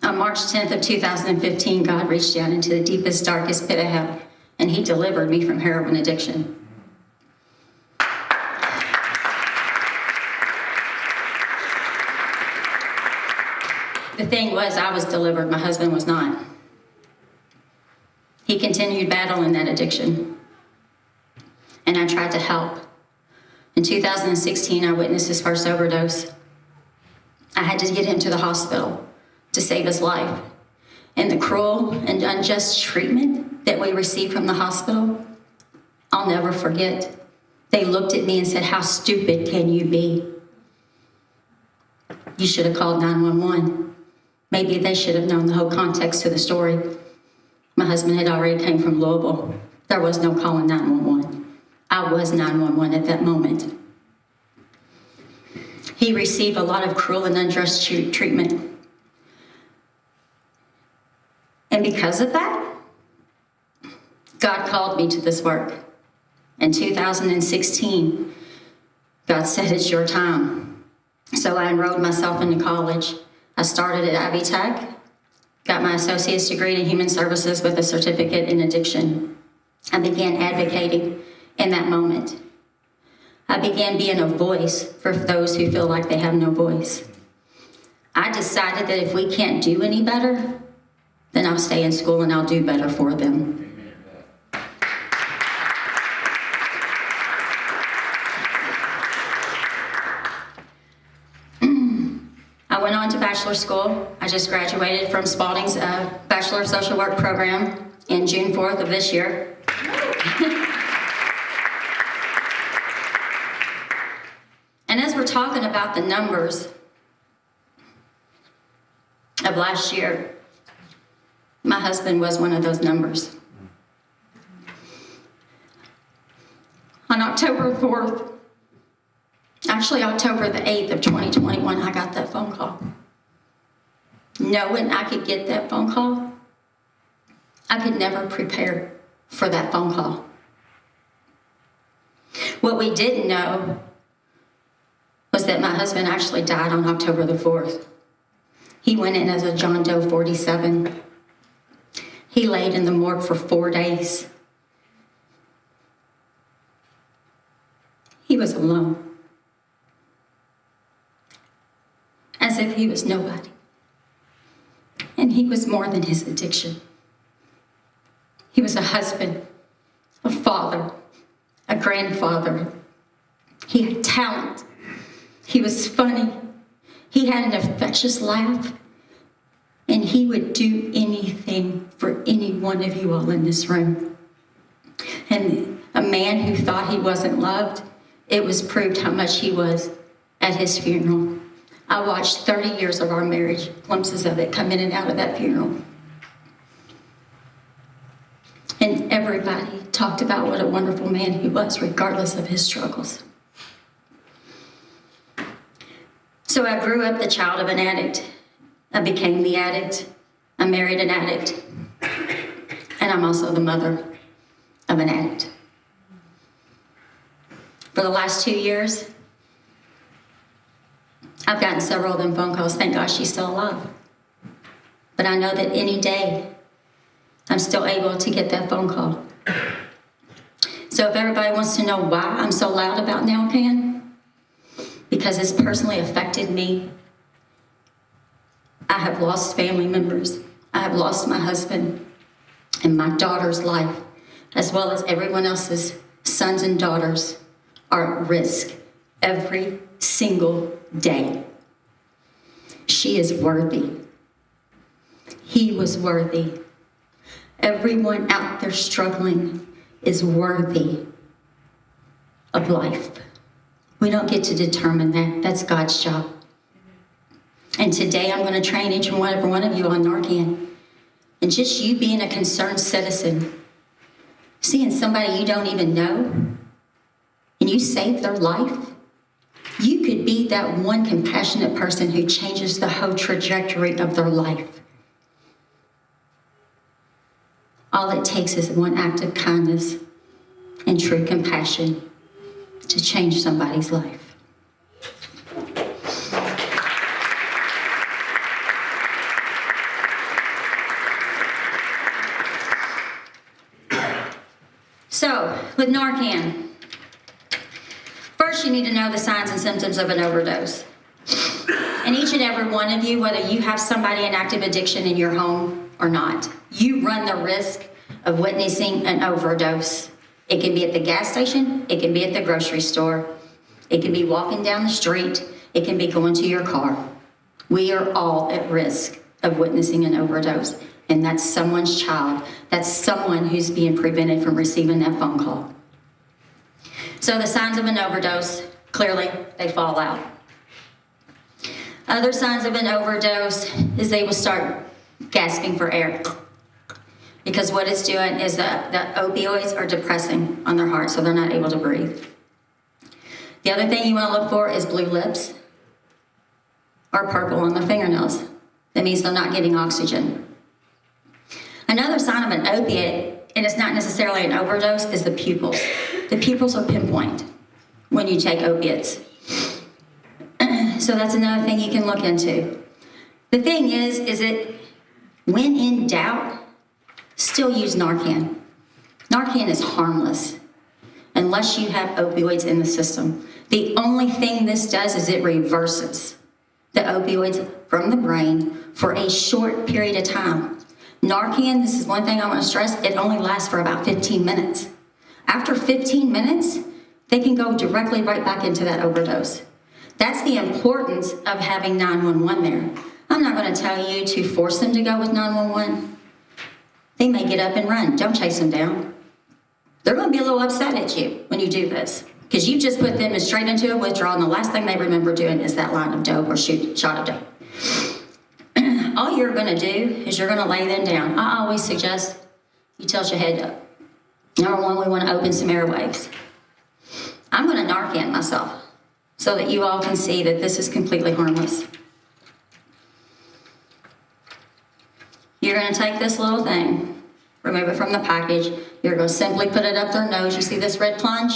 Speaker 8: On March 10th of 2015, God reached down into the deepest, darkest pit of hell, and he delivered me from heroin addiction. The thing was, I was delivered, my husband was not. He continued battling that addiction, and I tried to help. In 2016, I witnessed his first overdose. I had to get him to the hospital to save his life. And the cruel and unjust treatment that we received from the hospital, I'll never forget. They looked at me and said, How stupid can you be? You should have called 911. Maybe they should have known the whole context to the story. My husband had already came from Louisville. There was no calling 911. I was 911 at that moment. He received a lot of cruel and unjust treatment. And because of that, God called me to this work. In 2016, God said, It's your time. So I enrolled myself into college. I started at Ivy Tech, got my associate's degree in human services with a certificate in addiction. I began advocating in that moment. I began being a voice for those who feel like they have no voice. I decided that if we can't do any better, then I'll stay in school and I'll do better for them. (clears throat) I went on to bachelor school. I just graduated from Spalding's uh, Bachelor of Social Work program in June 4th of this year. (laughs) and as we're talking about the numbers of last year, my husband was one of those numbers. On October 4th, actually October the 8th of 2021, I got that phone call. Knowing I could get that phone call, I could never prepare for that phone call. What we didn't know was that my husband actually died on October the 4th. He went in as a John Doe 47. He laid in the morgue for four days. He was alone. As if he was nobody. And he was more than his addiction. He was a husband, a father, a grandfather. He had talent. He was funny. He had an infectious laugh. And he would do anything for any one of you all in this room. And a man who thought he wasn't loved, it was proved how much he was at his funeral. I watched 30 years of our marriage, glimpses of it come in and out of that funeral. And everybody talked about what a wonderful man he was, regardless of his struggles. So I grew up the child of an addict. I became the addict. I married an addict. And I'm also the mother of an addict. For the last two years, I've gotten several of them phone calls. Thank God she's still alive. But I know that any day I'm still able to get that phone call. So if everybody wants to know why I'm so loud about Narcan, because it's personally affected me. I have lost family members. I have lost my husband and my daughter's life, as well as everyone else's sons and daughters are at risk every single day. She is worthy. He was worthy. Everyone out there struggling is worthy of life. We don't get to determine that. That's God's job. And today I'm going to train each and every one of you on Narcan. And just you being a concerned citizen, seeing somebody you don't even know, and you save their life, you could be that one compassionate person who changes the whole trajectory of their life. All it takes is one act of kindness and true compassion to change somebody's life. So, with Narcan, first you need to know the signs and symptoms of an overdose. And each and every one of you, whether you have somebody in active addiction in your home or not, you run the risk of witnessing an overdose. It can be at the gas station, it can be at the grocery store, it can be walking down the street, it can be going to your car. We are all at risk of witnessing an overdose, and that's someone's child. That's someone who's being prevented from receiving that phone call. So the signs of an overdose, clearly, they fall out. Other signs of an overdose is they will start gasping for air. Because what it's doing is that the opioids are depressing on their heart, so they're not able to breathe. The other thing you want to look for is blue lips or purple on the fingernails. That means they're not getting oxygen. Another sign of an opiate, and it's not necessarily an overdose, is the pupils. The pupils are pinpoint when you take opiates. (clears throat) so that's another thing you can look into. The thing is, is that when in doubt, still use Narcan. Narcan is harmless unless you have opioids in the system. The only thing this does is it reverses the opioids from the brain for a short period of time. Narcan, this is one thing I want to stress, it only lasts for about 15 minutes. After 15 minutes, they can go directly right back into that overdose. That's the importance of having 911 there. I'm not going to tell you to force them to go with 911. They may get up and run. Don't chase them down. They're going to be a little upset at you when you do this because you just put them straight into a withdrawal, and the last thing they remember doing is that line of dope or shoot shot of dope. (clears throat) All you're going to do is you're going to lay them down. I always suggest you tilt your head up. Number one, we want to open some airwaves. I'm going to Narcan myself so that you all can see that this is completely harmless. You're going to take this little thing, remove it from the package. You're to simply put it up their nose. You see this red plunge?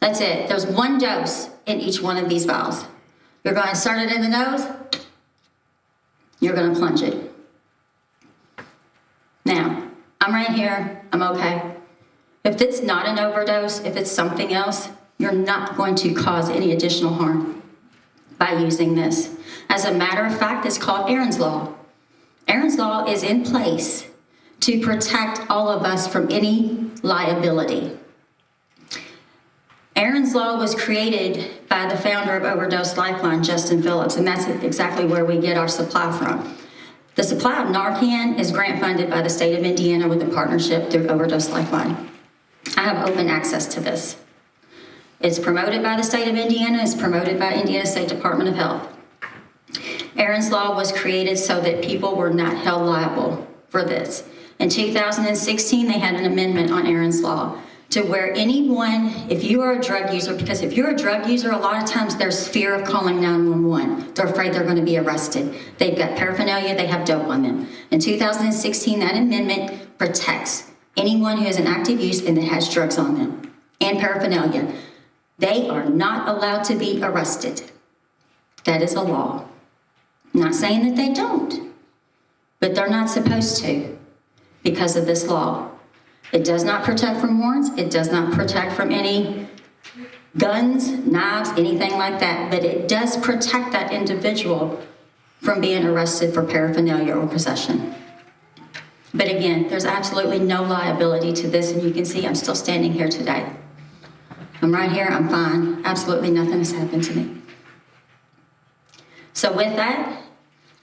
Speaker 8: That's it. There's one dose in each one of these vials. You're going to insert it in the nose. You're going to plunge it. Now, I'm right here. I'm okay. If it's not an overdose, if it's something else, you're not going to cause any additional harm by using this. As a matter of fact, it's called Aaron's Law. Aaron's Law is in place to protect all of us from any liability. Aaron's Law was created by the founder of Overdose Lifeline, Justin Phillips, and that's exactly where we get our supply from. The supply of Narcan is grant funded by the state of Indiana with a partnership through Overdose Lifeline. I have open access to this. It's promoted by the state of Indiana, it's promoted by Indiana State Department of Health. Aaron's Law was created so that people were not held liable for this. In 2016, they had an amendment on Aaron's Law to where anyone, if you are a drug user, because if you're a drug user, a lot of times there's fear of calling 911. They're afraid they're going to be arrested. They've got paraphernalia, they have dope on them. In 2016, that amendment protects anyone who has an active use and that has drugs on them and paraphernalia. They are not allowed to be arrested. That is a law. Not saying that they don't, but they're not supposed to because of this law. It does not protect from warrants. It does not protect from any guns, knives, anything like that, but it does protect that individual from being arrested for paraphernalia or possession. But again, there's absolutely no liability to this, and you can see I'm still standing here today. I'm right here, I'm fine. Absolutely nothing has happened to me. So with that,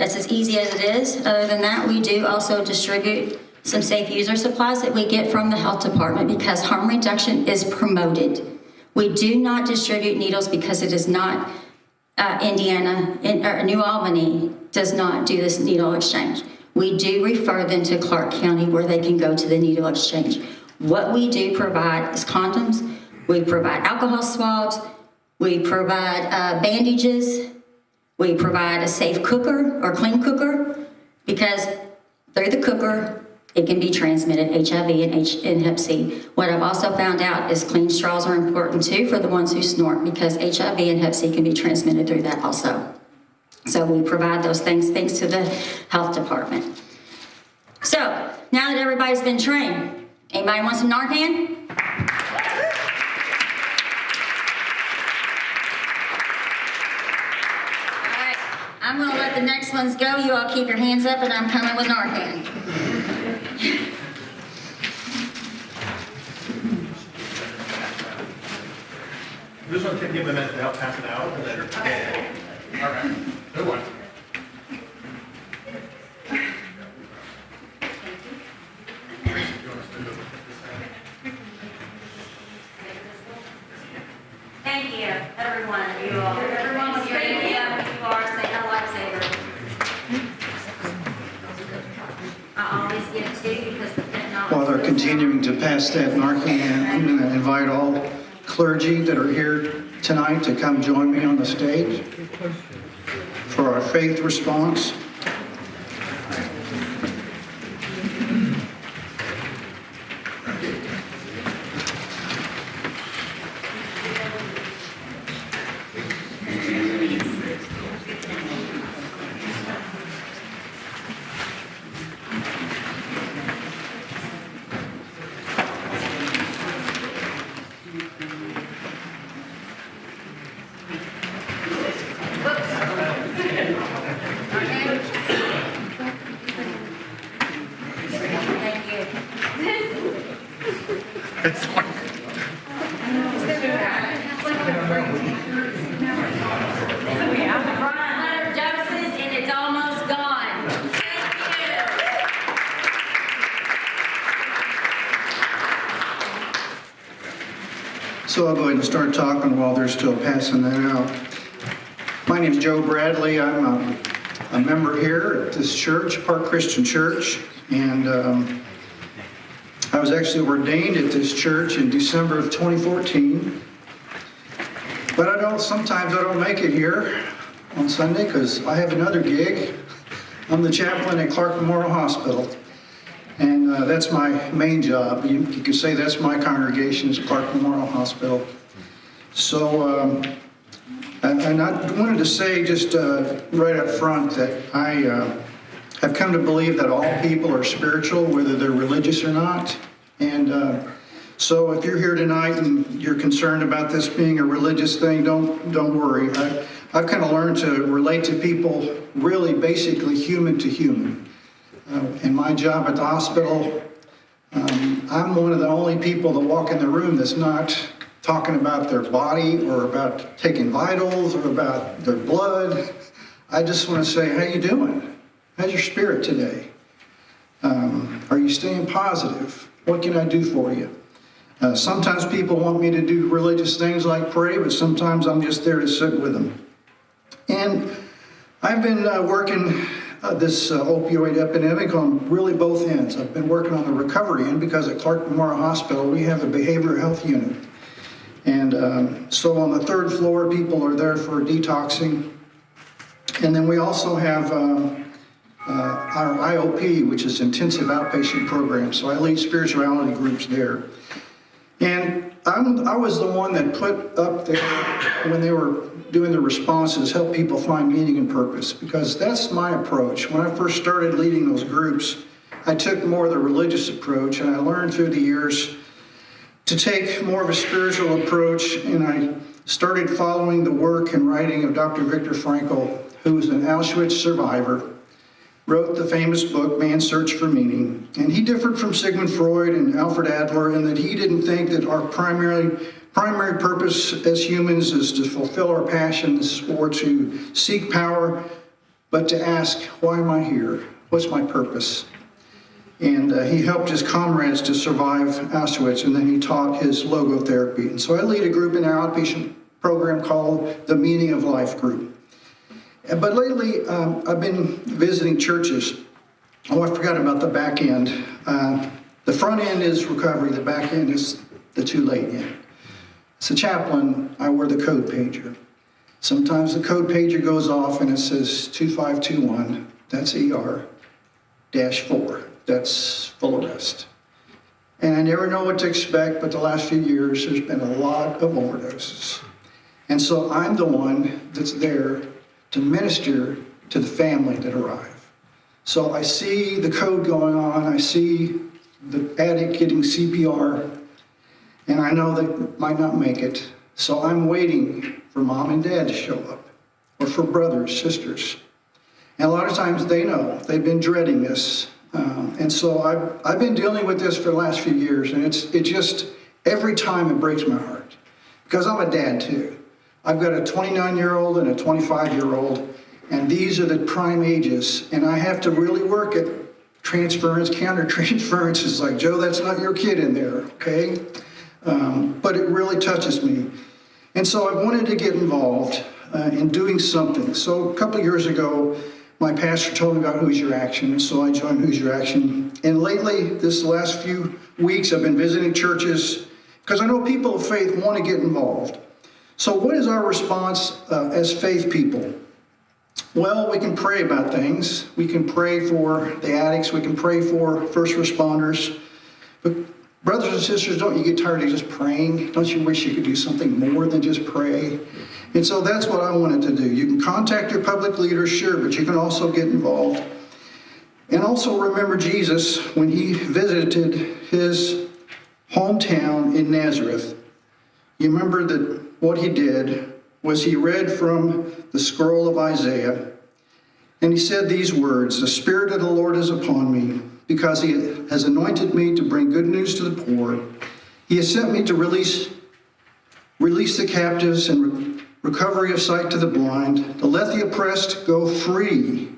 Speaker 8: that's as easy as it is. Other than that, we do also distribute some safe user supplies that we get from the health department because harm reduction is promoted. We do not distribute needles because it is not uh, Indiana, in, or New Albany does not do this needle exchange. We do refer them to Clark County where they can go to the needle exchange. What we do provide is condoms, we provide alcohol swabs, we provide uh, bandages, we provide a safe cooker or clean cooker because through the cooker, it can be transmitted HIV and, H and Hep C. What I've also found out is clean straws are important too for the ones who snort because HIV and Hep C can be transmitted through that also. So we provide those things thanks to the health department. So now that everybody's been trained, anybody want some Narcan? I'm gonna let the next ones go. You all keep your hands up and I'm coming with Narcan.
Speaker 9: This one can give a minute to help pass it out, then. All right, good one.
Speaker 8: Thank you, everyone of you all. Everyone with your hand up, you are saying a lifesaver. I always give two because the fentanyl.
Speaker 10: While they're continuing to pass that Narcan, I'm going to invite all clergy that are here tonight to come join me on the stage for our faith response.
Speaker 11: Start talking while they're still passing that out. My name is Joe Bradley. I'm a, a member here at this church, Park Christian Church, and um, I was actually ordained at this church in December of 2014. But I don't, sometimes I don't make it here on Sunday because I have another gig. I'm the chaplain at Clark Memorial Hospital. And uh, that's my main job. You you could say that's my congregation is Clark Memorial Hospital. So, um, and and I wanted to say just uh, right up front that I uh, have come to believe that all people are spiritual, whether they're religious or not. And uh, so if you're here tonight and you're concerned about this being a religious thing, don't, don't worry. I- I've kind of learned to relate to people really basically human to human. Uh, In my job at the hospital, um, I'm one of the only people that walk in the room that's not talking about their body or about taking vitals or about their blood. I just want to say, how you doing? How's your spirit today? Um, Are you staying positive? What can I do for you? Uh, Sometimes people want me to do religious things like pray, but sometimes I'm just there to sit with them. And I've been uh, working uh, this uh, opioid epidemic on really both ends. I've been working on the recovery end because at Clark Memorial Hospital, we have a behavioral health unit. And um, so on the third floor, people are there for detoxing. And then we also have um, uh, our IOP, which is intensive outpatient program. So I lead spirituality groups there. And I'm, I was the one that put up there, when they were doing the responses, help people find meaning and purpose, because that's my approach. When I first started leading those groups, I took more of the religious approach, and I learned through the years to take more of a spiritual approach, and I started following the work and writing of Dr. Viktor Frankl, who was an Auschwitz survivor, wrote the famous book, Man's Search for Meaning. And he differed from Sigmund Freud and Alfred Adler in that he didn't think that our primary, primary purpose as humans is to fulfill our passions or to seek power, but to ask, why am I here? What's my purpose? And uh, he helped his comrades to survive Auschwitz, and then he taught his logotherapy. And so I lead a group in our outpatient program called the Meaning of Life Group. Uh, But lately, um, I've been visiting churches. Oh, I forgot about the back end. Uh, the front end is recovery, the back end is the too late end. As a chaplain, I wear the code pager. Sometimes the code pager goes off and it says 2521, that's ER, dash four, that's full arrest. And I never know what to expect, but the last few years, there's been a lot of overdoses. And so I'm the one that's there to minister to the family that arrive. So I see the code going on, I see the addict getting CPR, and I know they might not make it. So I'm waiting for mom and dad to show up, or for brothers, sisters. And a lot of times they know, they've been dreading this. Um, and so I've, I've been dealing with this for the last few years, and it's, it just, every time it breaks my heart. Because I'm a dad too. I've got a 29 year old and a 25 year old, and these are the prime ages. And I have to really work at transference, counter (laughs) transference. It's like, Joe, that's not your kid in there, okay? Um, but it really touches me. And so I wanted to get involved uh, in doing something. So a couple years ago, my pastor told me about Hoosier Action, so I joined Hoosier Action. And lately, this last few weeks, I've been visiting churches because I know people of faith want to get involved. So, what is our response uh, as faith people? Well, we can pray about things. We can pray for the addicts. We can pray for first responders. But, brothers and sisters, don't you get tired of just praying? Don't you wish you could do something more than just pray? And so that's what I wanted to do. You can contact your public leaders, sure, but you can also get involved. And also remember Jesus when he visited his hometown in Nazareth. You remember that what he did was he read from the scroll of Isaiah, and he said these words The Spirit of the Lord is upon me, because he has anointed me to bring good news to the poor.
Speaker 10: He has sent me to release, release the captives and recovery of sight to the blind, to let the oppressed go free.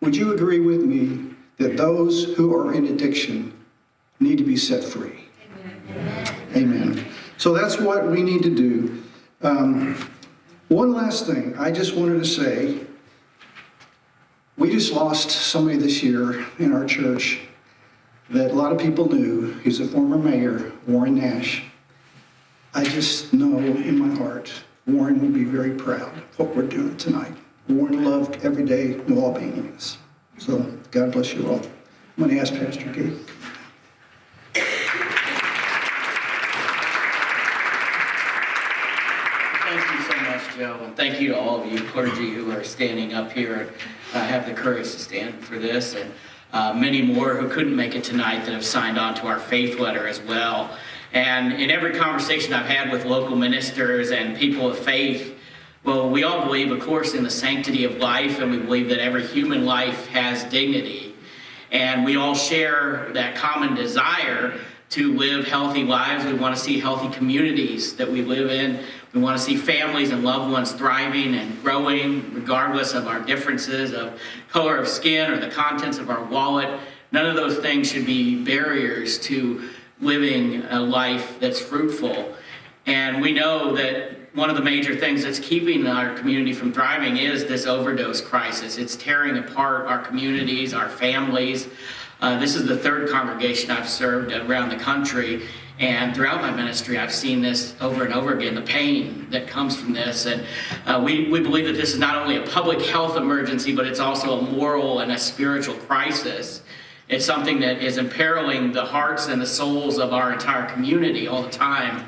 Speaker 10: Would you agree with me that those who are in addiction need to be set free? Amen. Amen. So that's what we need to do. Um, one last thing, I just wanted to say, we just lost somebody this year in our church that a lot of people knew. He's a former mayor, Warren Nash. I just know in my heart, Warren will be very proud of what we're doing tonight. Warren loved every day New Albanians. So God bless you all. I'm going to ask Pastor Gabe.
Speaker 1: Thank you so much, Joe, and thank you to all of you clergy who are standing up here and uh, have the courage to stand for this, and uh, many more who couldn't make it tonight that have signed on to our faith letter as well. And in every conversation I've had with local ministers and people of faith, well, we all believe, of course, in the sanctity of life, and we believe that every human life has dignity. And we all share that common desire to live healthy lives. We want to see healthy communities that we live in. We want to see families and loved ones thriving and growing, regardless of our differences of color of skin or the contents of our wallet. None of those things should be barriers to living a life that's fruitful. And we know that one of the major things that's keeping our community from thriving is this overdose crisis. It's tearing apart our communities, our families. Uh, this is the third congregation I've served around the country, and throughout my ministry, I've seen this over and over again, the pain that comes from this. And uh, we, we believe that this is not only a public health emergency, but it's also a moral and a spiritual crisis. It's something that is imperiling the hearts and the souls of our entire community all the time.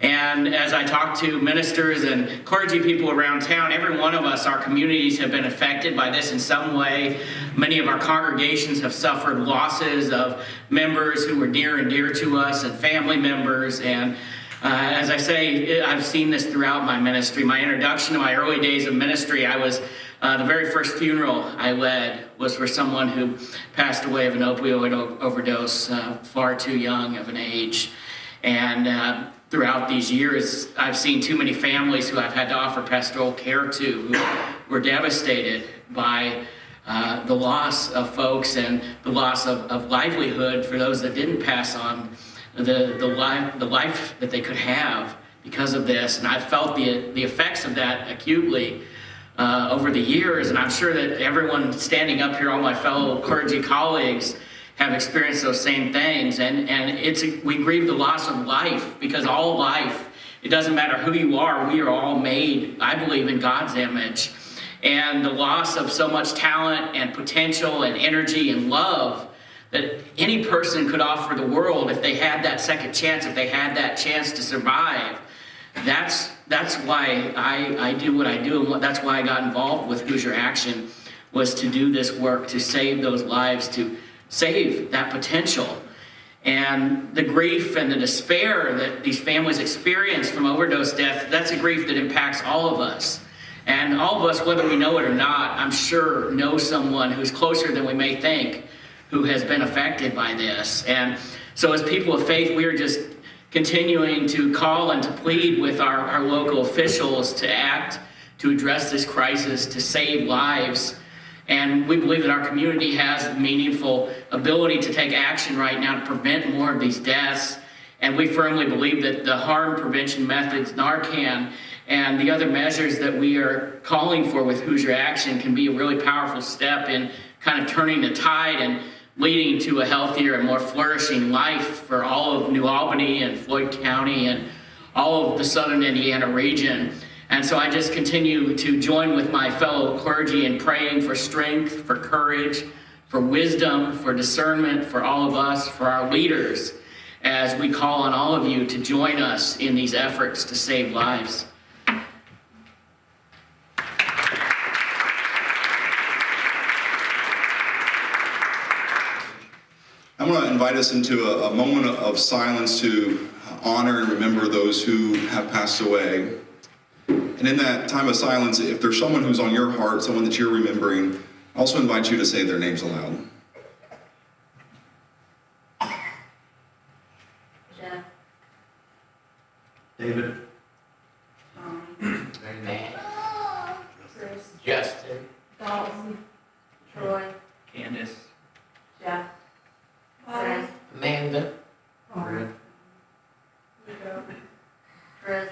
Speaker 1: And as I talk to ministers and clergy people around town, every one of us, our communities have been affected by this in some way. Many of our congregations have suffered losses of members who were near and dear to us and family members. And uh, as I say, I've seen this throughout my ministry. My introduction to my early days of ministry, I was uh, the very first funeral I led was for someone who passed away of an opioid overdose uh, far too young of an age. And uh, throughout these years, I've seen too many families who I've had to offer pastoral care to who were devastated by uh, the loss of folks and the loss of, of livelihood for those that didn't pass on the, the, life, the life that they could have because of this. And I've felt the, the effects of that acutely uh, over the years. And I'm sure that everyone standing up here, all my fellow clergy colleagues, have experienced those same things. And, and it's we grieve the loss of life because all life, it doesn't matter who you are, we are all made, I believe, in God's image. And the loss of so much talent and potential and energy and love that any person could offer the world if they had that second chance, if they had that chance to survive. That's, that's why I, I do what I do, and that's why I got involved with Hoosier Action, was to do this work, to save those lives, to save that potential. And the grief and the despair that these families experience from overdose death, that's a grief that impacts all of us. And all of us, whether we know it or not, I'm sure know someone who's closer than we may think who has been affected by this. And so as people of faith, we are just continuing to call and to plead with our, our local officials to act, to address this crisis, to save lives. And we believe that our community has meaningful ability to take action right now to prevent more of these deaths. And we firmly believe that the harm prevention methods, Narcan, and the other measures that we are calling for with Hoosier Action can be a really powerful step in kind of turning the tide and leading to a healthier and more flourishing life for all of New Albany and Floyd County and all of the southern Indiana region. And so I just continue to join with my fellow clergy in praying for strength, for courage, for wisdom, for discernment, for all of us, for our leaders, as we call on all of you to join us in these efforts to save lives.
Speaker 12: I'm going to invite us into a, a moment of silence to honor and remember those who have passed away. And in that time of silence, if there's someone who's on your heart, someone that you're remembering, I also invite you to say their names aloud.
Speaker 8: Jeff,
Speaker 6: David.
Speaker 4: Matt. Justin.
Speaker 13: Dalton, Troy,
Speaker 1: Candace.
Speaker 13: Jeff, Zach,
Speaker 4: Amanda.
Speaker 6: Fred.
Speaker 13: Nico, Chris,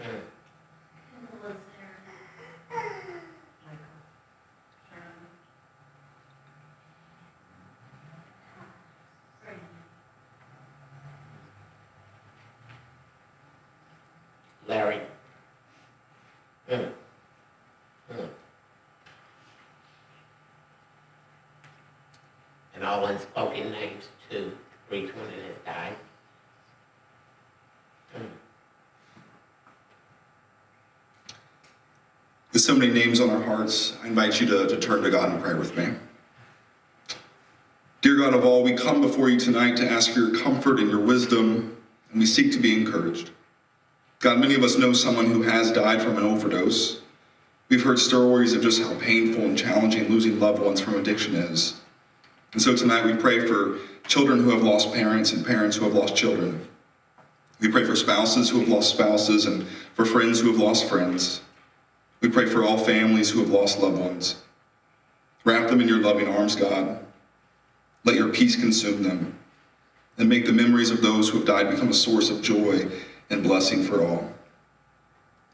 Speaker 4: Mm. Larry. Mm. Mm. And all unspoken names too, for each one that has died.
Speaker 12: With so many names on our hearts, I invite you to, to turn to God in prayer with me. Dear God of all, we come before you tonight to ask for your comfort and your wisdom, and we seek to be encouraged. God, many of us know someone who has died from an overdose. We've heard stories of just how painful and challenging losing loved ones from addiction is. And so tonight we pray for children who have lost parents and parents who have lost children. We pray for spouses who have lost spouses and for friends who have lost friends. We pray for all families who have lost loved ones. Wrap them in your loving arms, God. Let your peace consume them and make the memories of those who have died become a source of joy and blessing for all.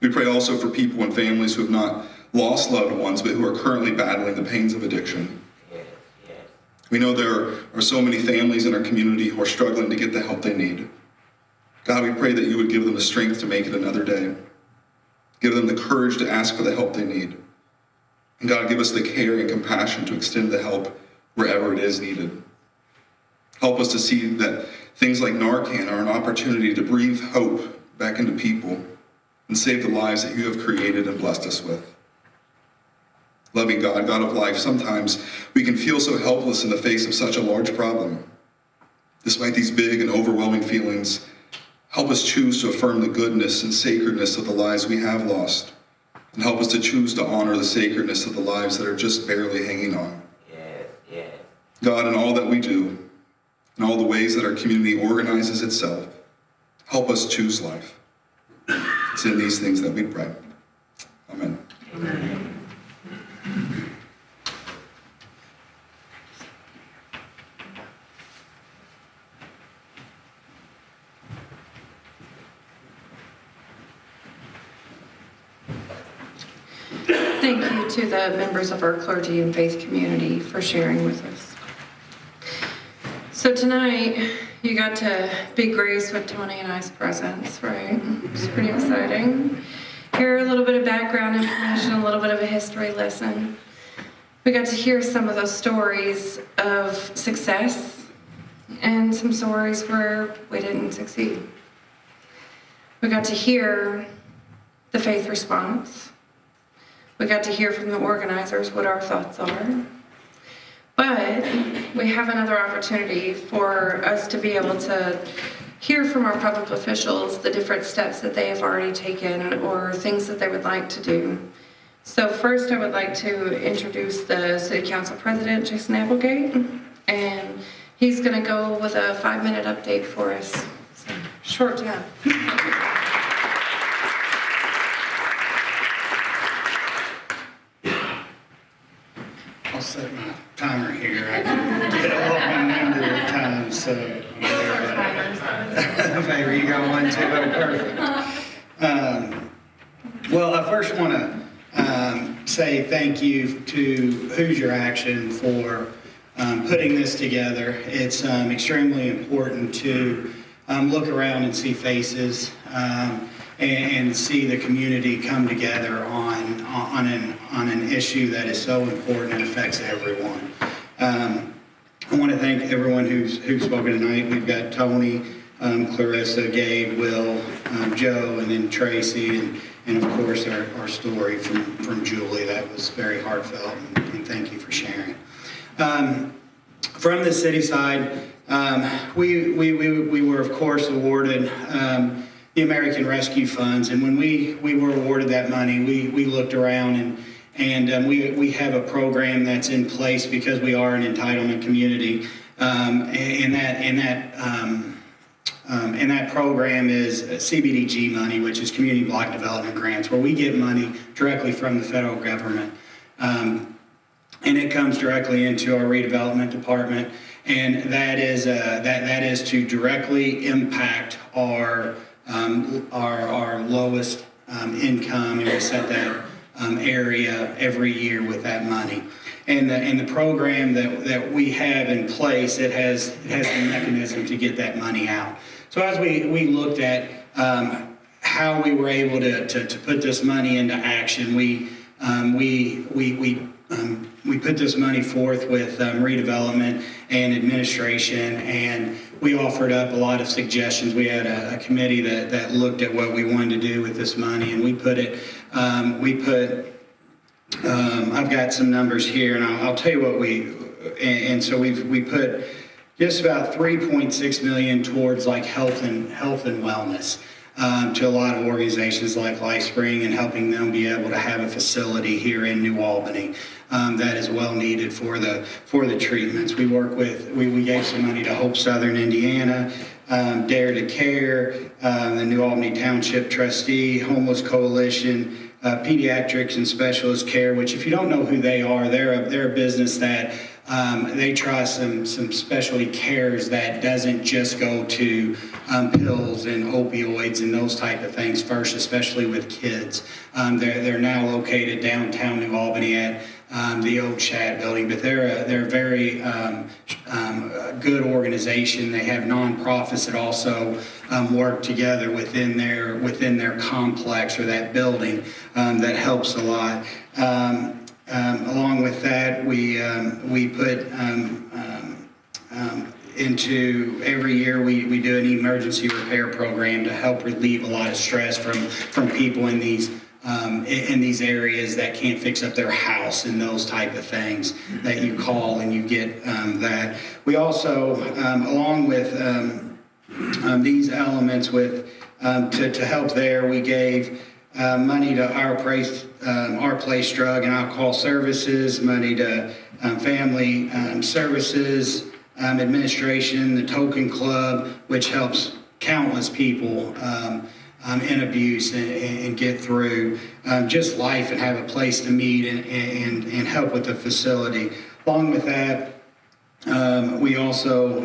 Speaker 12: We pray also for people and families who have not lost loved ones but who are currently battling the pains of addiction. We know there are so many families in our community who are struggling to get the help they need. God, we pray that you would give them the strength to make it another day. Give them the courage to ask for the help they need. And God, give us the care and compassion to extend the help wherever it is needed. Help us to see that things like Narcan are an opportunity to breathe hope back into people and save the lives that you have created and blessed us with. Loving God, God of life, sometimes we can feel so helpless in the face of such a large problem. Despite these big and overwhelming feelings, help us choose to affirm the goodness and sacredness of the lives we have lost, and help us to choose to honor the sacredness of the lives that are just barely hanging on.
Speaker 4: Yes, yes.
Speaker 12: God, in all that we do, in all the ways that our community organizes itself, help us choose life. It's in these things that we pray. Amen.
Speaker 3: Thank you to the members of our clergy and faith community for sharing with us. So tonight, you got to be graced with Tony and I's presence, right? It's pretty exciting. Hear a little bit of background information, a little bit of a history lesson. We got to hear some of those stories of success and some stories where we didn't succeed. We got to hear the faith response. We got to hear from the organizers what our thoughts are. But we have another opportunity for us to be able to hear from our public officials the different steps that they have already taken or things that they would like to do. So first I would like to introduce the City Council President, Jason Applegate, and he's gonna go with a five-minute update for us. So, Short time.
Speaker 10: I'll set my timer here. I can get a long into the time, so. Favor, (laughs) you got one too, oh, perfect. (laughs) Um, Well, I first want to say thank you to Hoosier Action for um, putting this together. It's um, extremely important to um, look around and see faces um, and, and see the community come together on, on, an, on an issue that is so important and affects everyone. I want to thank everyone who's, who's spoken tonight. We've got Tony, um, Clarissa, Gabe, Will, um, Joe, and then Tracy, and, and of course our, our story from, from Julie. That was very heartfelt, and, and thank you for sharing. Um, from the city side, um, we, we, we, we were of course awarded um, the American Rescue Funds, and when we, we were awarded that money, we, we looked around and and um, we, we have a program that's in place because we are an entitlement community. Um, and that, and that um, um, and that program is CBDG money, which is Community Block Development Grants, where we get money directly from the federal government. Um, and it comes directly into our redevelopment department. And that is, uh, that, that is to directly impact our, um, our, our lowest um, income, and we set that um, area every year with that money. And the, and the program that, that we have in place, it has, it has the mechanism to get that money out. So as we, we looked at um, how we were able to, to, to put this money into action, we, um, we, we, we, um, we put this money forth with um, redevelopment and administration, and we offered up a lot of suggestions. We had a, a committee that, that looked at what we wanted to do with this money, and we put it, um, we put um, I've got some numbers here, and I'll, I'll tell you what we, and, and so we've we put just about 3.6 million towards like health and health and wellness um, to a lot of organizations like LifeSpring and helping them be able to have a facility here in New Albany um, that is well needed for the for the treatments. We work with we, we gave some money to Hope Southern Indiana. Um, Dare to Care, um, the New Albany Township Trustee, Homeless Coalition, uh, pediatrics and specialist care, which if you don't know who they are, they're a, they're a business that um, they try some, some specialty cares that doesn't just go to um, pills and opioids and those type of things first, especially with kids. Um, they're, they're now located downtown New Albany at um, the old Shad building, but they're a, they're a very um, um, good organization. They have nonprofits that also work together within their within their complex or that building that helps a lot. Um, along with that, we um, we put um, um, um, into every year we, we do an emergency repair program to help relieve a lot of stress from from people in these um, in, in these areas that can't fix up their house and those type of things that you call and you get um, that. We also, um, along with these elements with to, to help there, we gave uh, money to our place, um, our place drug and alcohol services, money to um, family um, services um, administration, the Token Club, which helps countless people um, um, in abuse and, and get through just life and have a place to meet and, and, and help with the facility. Along with that, we also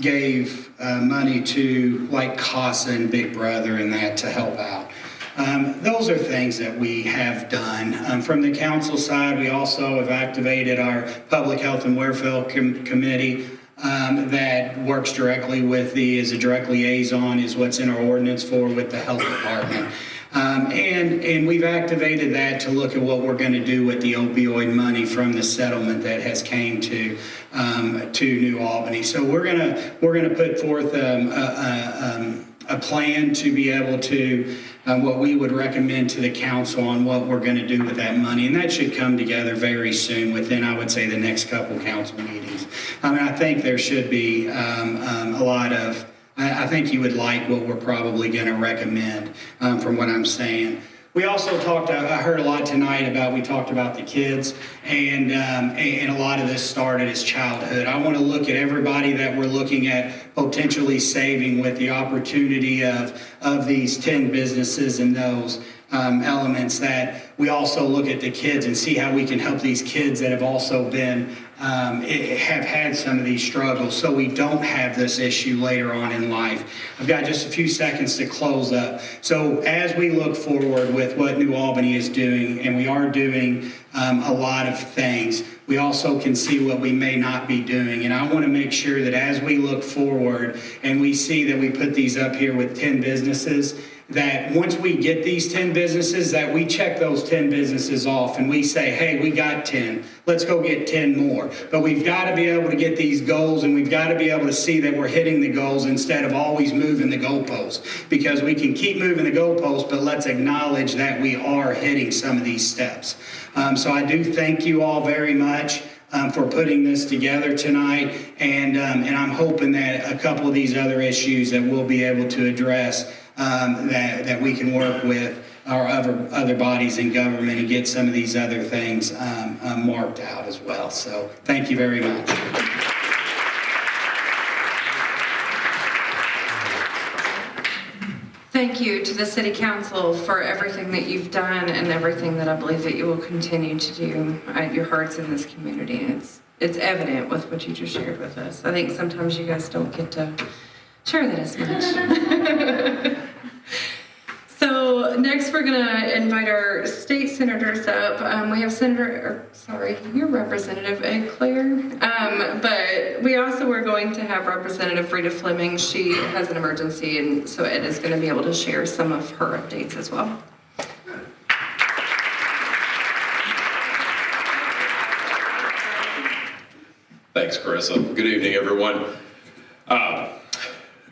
Speaker 10: gave uh, money to like CASA and Big Brother and that to help out. Um, those are things that we have done. Um, from the council side, we also have activated our Public Health and Welfare Com Committee um, that works directly with the, is a direct liaison, is what's in our ordinance for with the health department. Um, and, and we've activated that to look at what we're going to do with the opioid money from the settlement that has came to um, to New Albany. So we're gonna we're gonna put forth um, a, a, um, a plan to be able to um, what we would recommend to the council on what we're going to do with that money, and that should come together very soon within I would say the next couple council meetings. I mean, I think there should be um, um, a lot of I, I think you would like what we're probably going to recommend um, from what I'm saying. We also talked, I heard a lot tonight about, we talked about the kids, and, um, and a lot of this started as childhood. I want to look at everybody that we're looking at potentially saving with the opportunity of, of these 10 businesses and those um, elements that we also look at the kids and see how we can help these kids that have also been um, have had some of these struggles so we don't have this issue later on in life. I've got just a few seconds to close up. So as we look forward with what New Albany is doing, and we are doing um, a lot of things, we also can see what we may not be doing. And I want to make sure that as we look forward and we see that we put these up here with 10 businesses, that once we get these 10 businesses, that we check those 10 businesses off and we say, hey, we got 10, let's go get 10 more. But we've got to be able to get these goals and we've got to be able to see that we're hitting the goals instead of always moving the goalposts. Because we can keep moving the goalposts, but let's acknowledge that we are hitting some of these steps. Um, so I do thank you all very much. Um, for putting this together tonight, and um, and I'm hoping that a couple of these other issues that we'll be able to address um, that, that we can work with our other, other bodies in government and get some of these other things um, uh, marked out as well. So thank you very much.
Speaker 3: Thank you to the City Council for everything that you've done and everything that I believe that you will continue to do. at your heart's in this community and it's, it's evident with what you just shared with us. I think sometimes you guys don't get to share that as much. (laughs) Next, we're gonna invite our state senators up. Um, we have Senator, or, sorry, your Representative Ed Clere. Um, but we also are going to have Representative Rita Fleming. She has an emergency, and so Ed is gonna be able to share some of her updates as well.
Speaker 14: Thanks, Carissa. Good evening, everyone. Uh,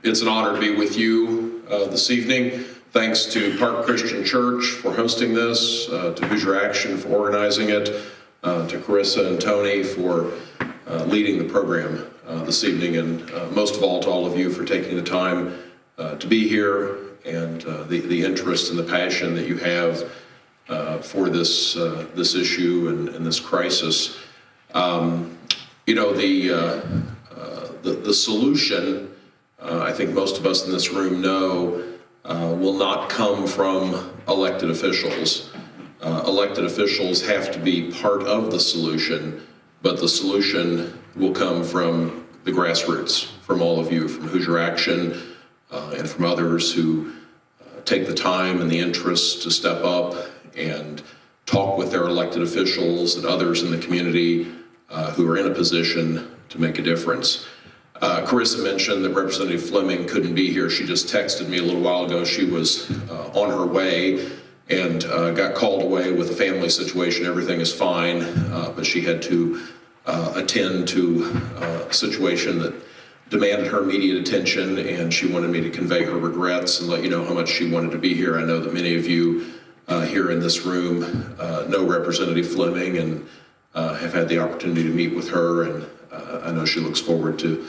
Speaker 14: It's an honor to be with you uh, this evening. Thanks to Park Christian Church for hosting this, uh, to Hoosier Action for organizing it, uh, to Carissa and Tony for uh, leading the program uh, this evening, and uh, most of all, to all of you for taking the time uh, to be here and the the interest and the passion that you have for this this issue and and this crisis. Um, you know, the, the, the solution, I think most of us in this room know, uh, will not come from elected officials. Uh, elected officials have to be part of the solution, but the solution will come from the grassroots, from all of you, from Hoosier Action, uh, and from others who uh, take the time and the interest to step up and talk with their elected officials and others in the community uh, who are in a position to make a difference. Uh, Carissa mentioned that Representative Fleming couldn't be here. She just texted me a little while ago. She was uh, on her way and uh, got called away with a family situation. Everything is fine, uh, but she had to uh, attend to uh, a situation that demanded her immediate attention, and she wanted me to convey her regrets and let you know how much she wanted to be here. I know that many of you here in this room know Representative Fleming and have had the opportunity to meet with her, and I know she looks forward to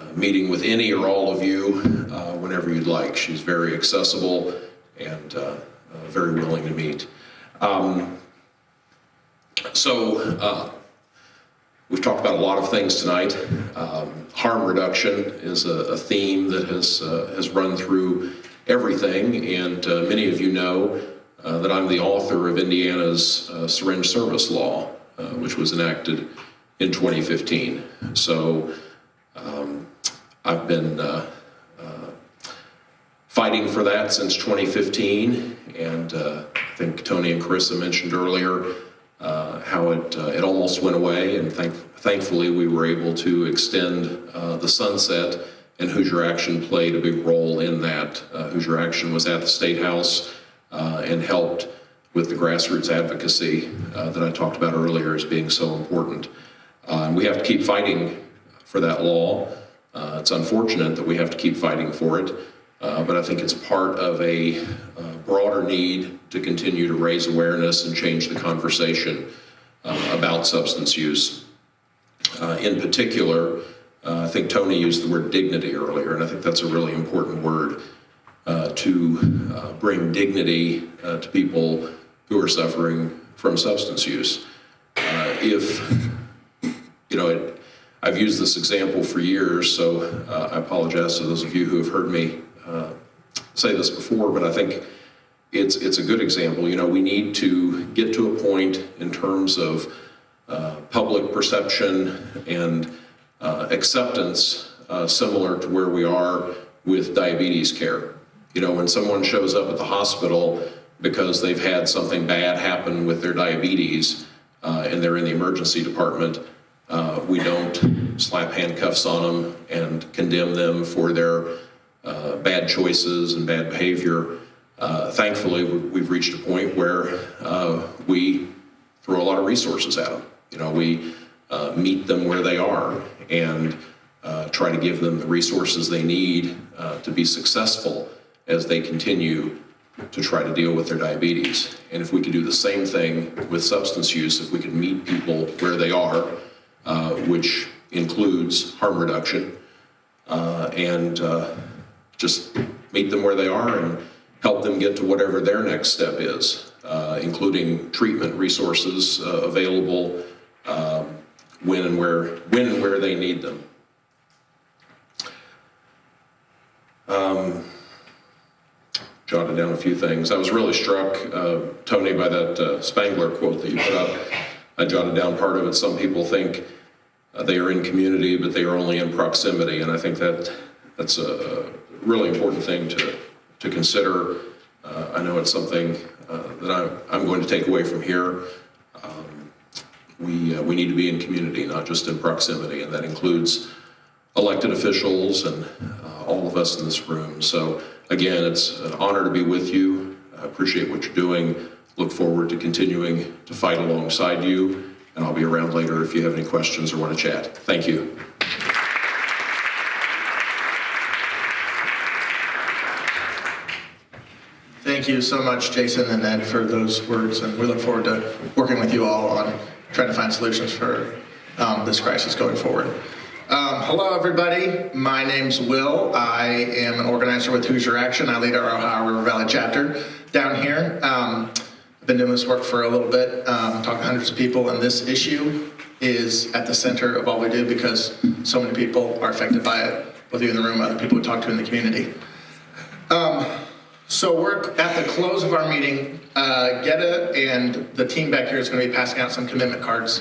Speaker 14: uh, meeting with any or all of you uh, whenever you'd like. She's very accessible and uh, uh, very willing to meet. Um, so, uh, we've talked about a lot of things tonight. Um, harm reduction is a, a theme that has, has run through everything, and many of you know that I'm the author of Indiana's syringe service law, which was enacted in 2015. So um, I've been uh, uh, fighting for that since 2015, and uh, I think Tony and Carissa mentioned earlier uh, how it uh, it almost went away, and thank, thankfully we were able to extend the sunset, and Hoosier Action played a big role in that. Hoosier Action was at the State House and helped with the grassroots advocacy uh, that I talked about earlier as being so important. Uh, we have to keep fighting for that law. Uh, it's unfortunate that we have to keep fighting for it, uh, but I think it's part of a uh, broader need to continue to raise awareness and change the conversation uh, about substance use. Uh, in particular, uh, I think Tony used the word dignity earlier, and I think that's a really important word to bring dignity to people who are suffering from substance use. If, (laughs) you know, it, I've used this example for years, so uh, I apologize to those of you who have heard me uh, say this before, but I think it's, it's a good example. You know, we need to get to a point in terms of uh, public perception and uh, acceptance uh, similar to where we are with diabetes care. You know, when someone shows up at the hospital because they've had something bad happen with their diabetes uh, and they're in the emergency department, uh, we don't slap handcuffs on them and condemn them for their uh, bad choices and bad behavior. Uh, thankfully, we- we've reached a point where uh, we throw a lot of resources at them. You know, we uh, meet them where they are and uh, try to give them the resources they need to be successful as they continue to try to deal with their diabetes. And if we could do the same thing with substance use, if we could meet people where they are, uh, which includes harm reduction, uh, and uh, just meet them where they are and help them get to whatever their next step is, uh, including treatment resources available um, when and where when and where they need them. Um, jotted down a few things. I was really struck, uh, Tony, by that uh, Spangler quote that you put up. I jotted down part of it. Some people think uh, they are in community, but they are only in proximity, and I think that that's a really important thing to, to consider. Uh, I know it's something uh, that I'm, I'm going to take away from here. Um, we, uh, we need to be in community, not just in proximity, and that includes elected officials and uh, all of us in this room. So again, it's an honor to be with you. I appreciate what you're doing. Look forward to continuing to fight alongside you, and I'll be around later if you have any questions or want to chat. Thank you.
Speaker 9: Thank you so much, Jason and Ed, for those words, and we look forward to working with you all on trying to find solutions for um, this crisis going forward. Um, hello, everybody. My name's Will. I am an organizer with Hoosier Action. I lead our Ohio River Valley chapter down here. Um, been doing this work for a little bit, um, talking to hundreds of people, and this issue is at the center of all we do because so many people are affected by it, whether you're in the room, other people we talk to in the community. Um, so we're at the close of our meeting. Uh, Getta and the team back here is going to be passing out some commitment cards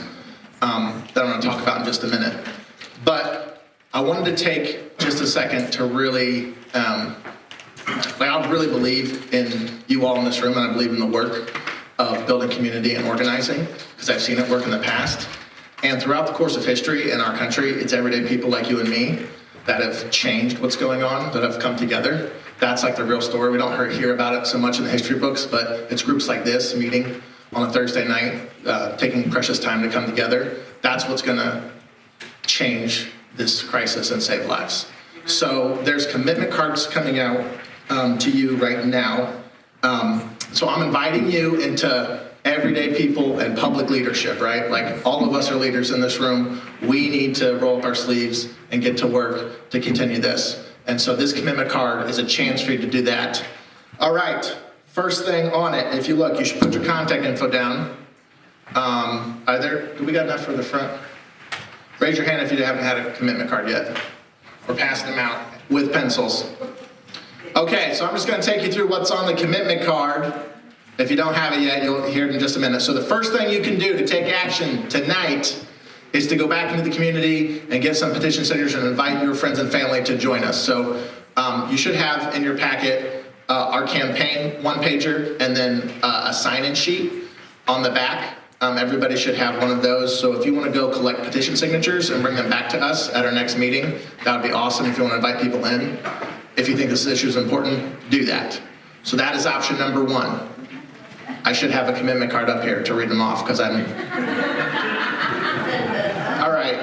Speaker 9: um, that I'm going to talk about in just a minute. But I wanted to take just a second to really, um, like I really believe in you all in this room, and I believe in the work of building community and organizing because I've seen it work in the past. And throughout the course of history in our country, it's everyday people like you and me that have changed what's going on, that have come together. That's like the real story. We don't hear about it so much in the history books, but it's groups like this meeting on a Thursday night, uh, taking precious time to come together. That's what's going to change this crisis and save lives. So there's commitment cards coming out um, to you right now. Um, so I'm inviting you into everyday people and public leadership, right? Like all of us are leaders in this room. We need to roll up our sleeves and get to work to continue this. And so this commitment card is a chance for you to do that. All right, first thing on it, if you look, you should put your contact info down. Um, are there, do we got enough for the front? Raise your hand if you haven't had a commitment card yet. We're passing them out with pencils. Okay, so I'm just gonna take you through what's on the commitment card. If you don't have it yet, you'll hear it in just a minute. So the first thing you can do to take action tonight is to go back into the community and get some petition signatures and invite your friends and family to join us. So um, you should have in your packet uh, our campaign one pager and then uh, a sign-in sheet on the back. Um, everybody should have one of those. So if you want to go collect petition signatures and bring them back to us at our next meeting, that would be awesome. If you want to invite people in, if you think this issue is important, do that. So that is option number one. I should have a commitment card up here to read them off because I'm. (laughs) All right.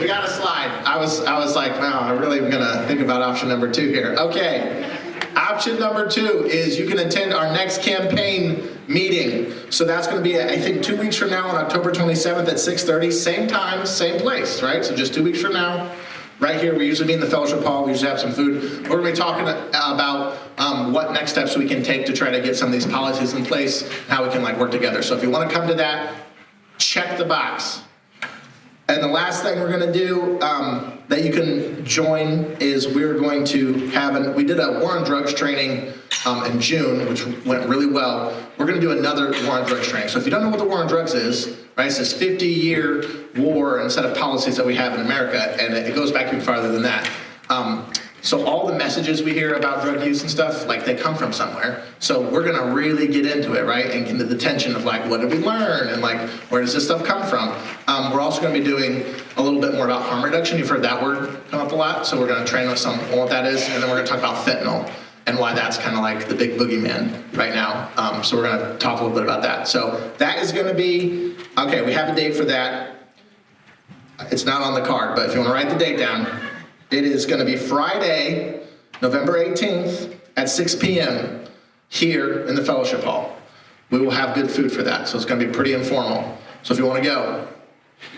Speaker 9: We got a slide. I was I was like, wow, I'm really gonna think about option number two here. Okay. Option number two is you can attend our next campaign meeting. So that's going to be, I think, two weeks from now on October 27th at 6.30, same time, same place, right? So just two weeks from now, right here, we usually meet in the fellowship hall, we usually have some food. We're going to be talking about um, what next steps we can take to try to get some of these policies in place, how we can like work together. So if you want to come to that, check the box. And the last thing we're going to do um, that you can join is we're going to have, an, we did a war on drugs training um, in June, which went really well. We're going to do another war on drugs training. So if you don't know what the war on drugs is, right, it's this 50 year war and set of policies that we have in America, and it goes back even farther than that. Um, so all the messages we hear about drug use and stuff, like they come from somewhere. So we're gonna really get into it, right? And into the tension of like, what did we learn? And like, where does this stuff come from? Um, we're also gonna be doing a little bit more about harm reduction. You've heard that word come up a lot. So we're gonna train with some on what that is. And then we're gonna talk about fentanyl and why that's kind of like the big boogeyman right now. Um, so we're gonna talk a little bit about that. So that is gonna be, okay, we have a date for that. It's not on the card, but if you wanna write the date down, it is going to be Friday, November 18th at 6 p.m. here in the fellowship hall. We will have good food for that, so it's going to be pretty informal. So if you want to go.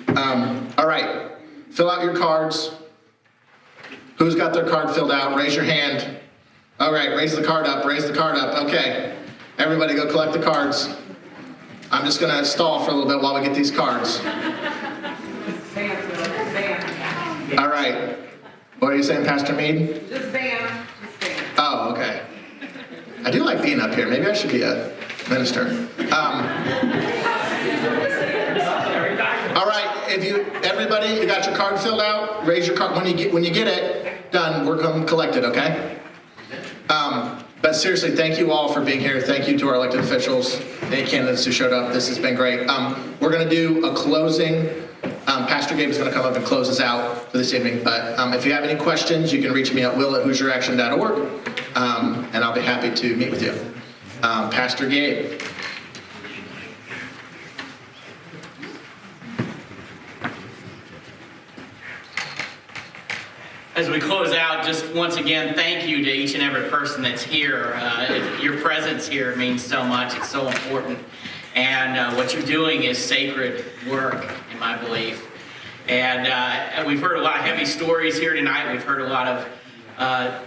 Speaker 9: Um, all right, fill out your cards. Who's got their card filled out? Raise your hand. All right, raise the card up, raise the card up. Okay, everybody go collect the cards. I'm just going to stall for a little bit while we get these cards. All right. What are you saying, Pastor Mead?
Speaker 4: Just bam. Oh, okay.
Speaker 9: I do like being up here. Maybe I should be a minister. Um, all right, if you, everybody, you got your card filled out? Raise your card, when you get, when you get it done, we're going to collect it, okay? Um, but seriously, thank you all for being here. Thank you to our elected officials, any candidates who showed up. This has been great. Um, we're going to do a closing. Um, Pastor Gabe is going to come up and close us out for this evening. But um, if you have any questions, you can reach me at will@hoosieraction.org, um, and I'll be happy to meet with you. Um, Pastor Gabe.
Speaker 1: As we close out, just once again, thank you to each and every person that's here. Uh, your presence here means so much. It's so important. And uh, what you're doing is sacred work, in my belief. And uh, we've heard a lot of heavy stories here tonight. We've heard a lot of uh,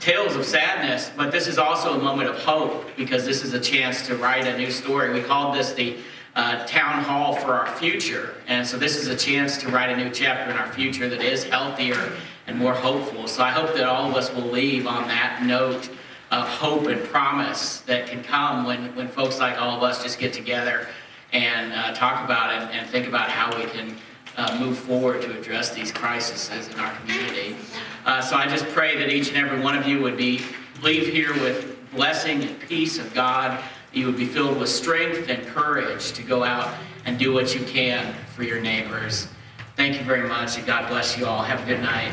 Speaker 1: tales of sadness, but this is also a moment of hope because this is a chance to write a new story. We called this the uh, town hall for our future. And so this is a chance to write a new chapter in our future that is healthier and more hopeful. So I hope that all of us will leave on that note of hope and promise that can come when, when folks like all of us just get together and uh, talk about it and think about how we can uh, move forward to address these crises in our community. Uh, so I just pray that each and every one of you would be leave here with blessing and peace of God. You would be filled with strength and courage to go out and do what you can for your neighbors. Thank you very much, and God bless you all. Have a good night.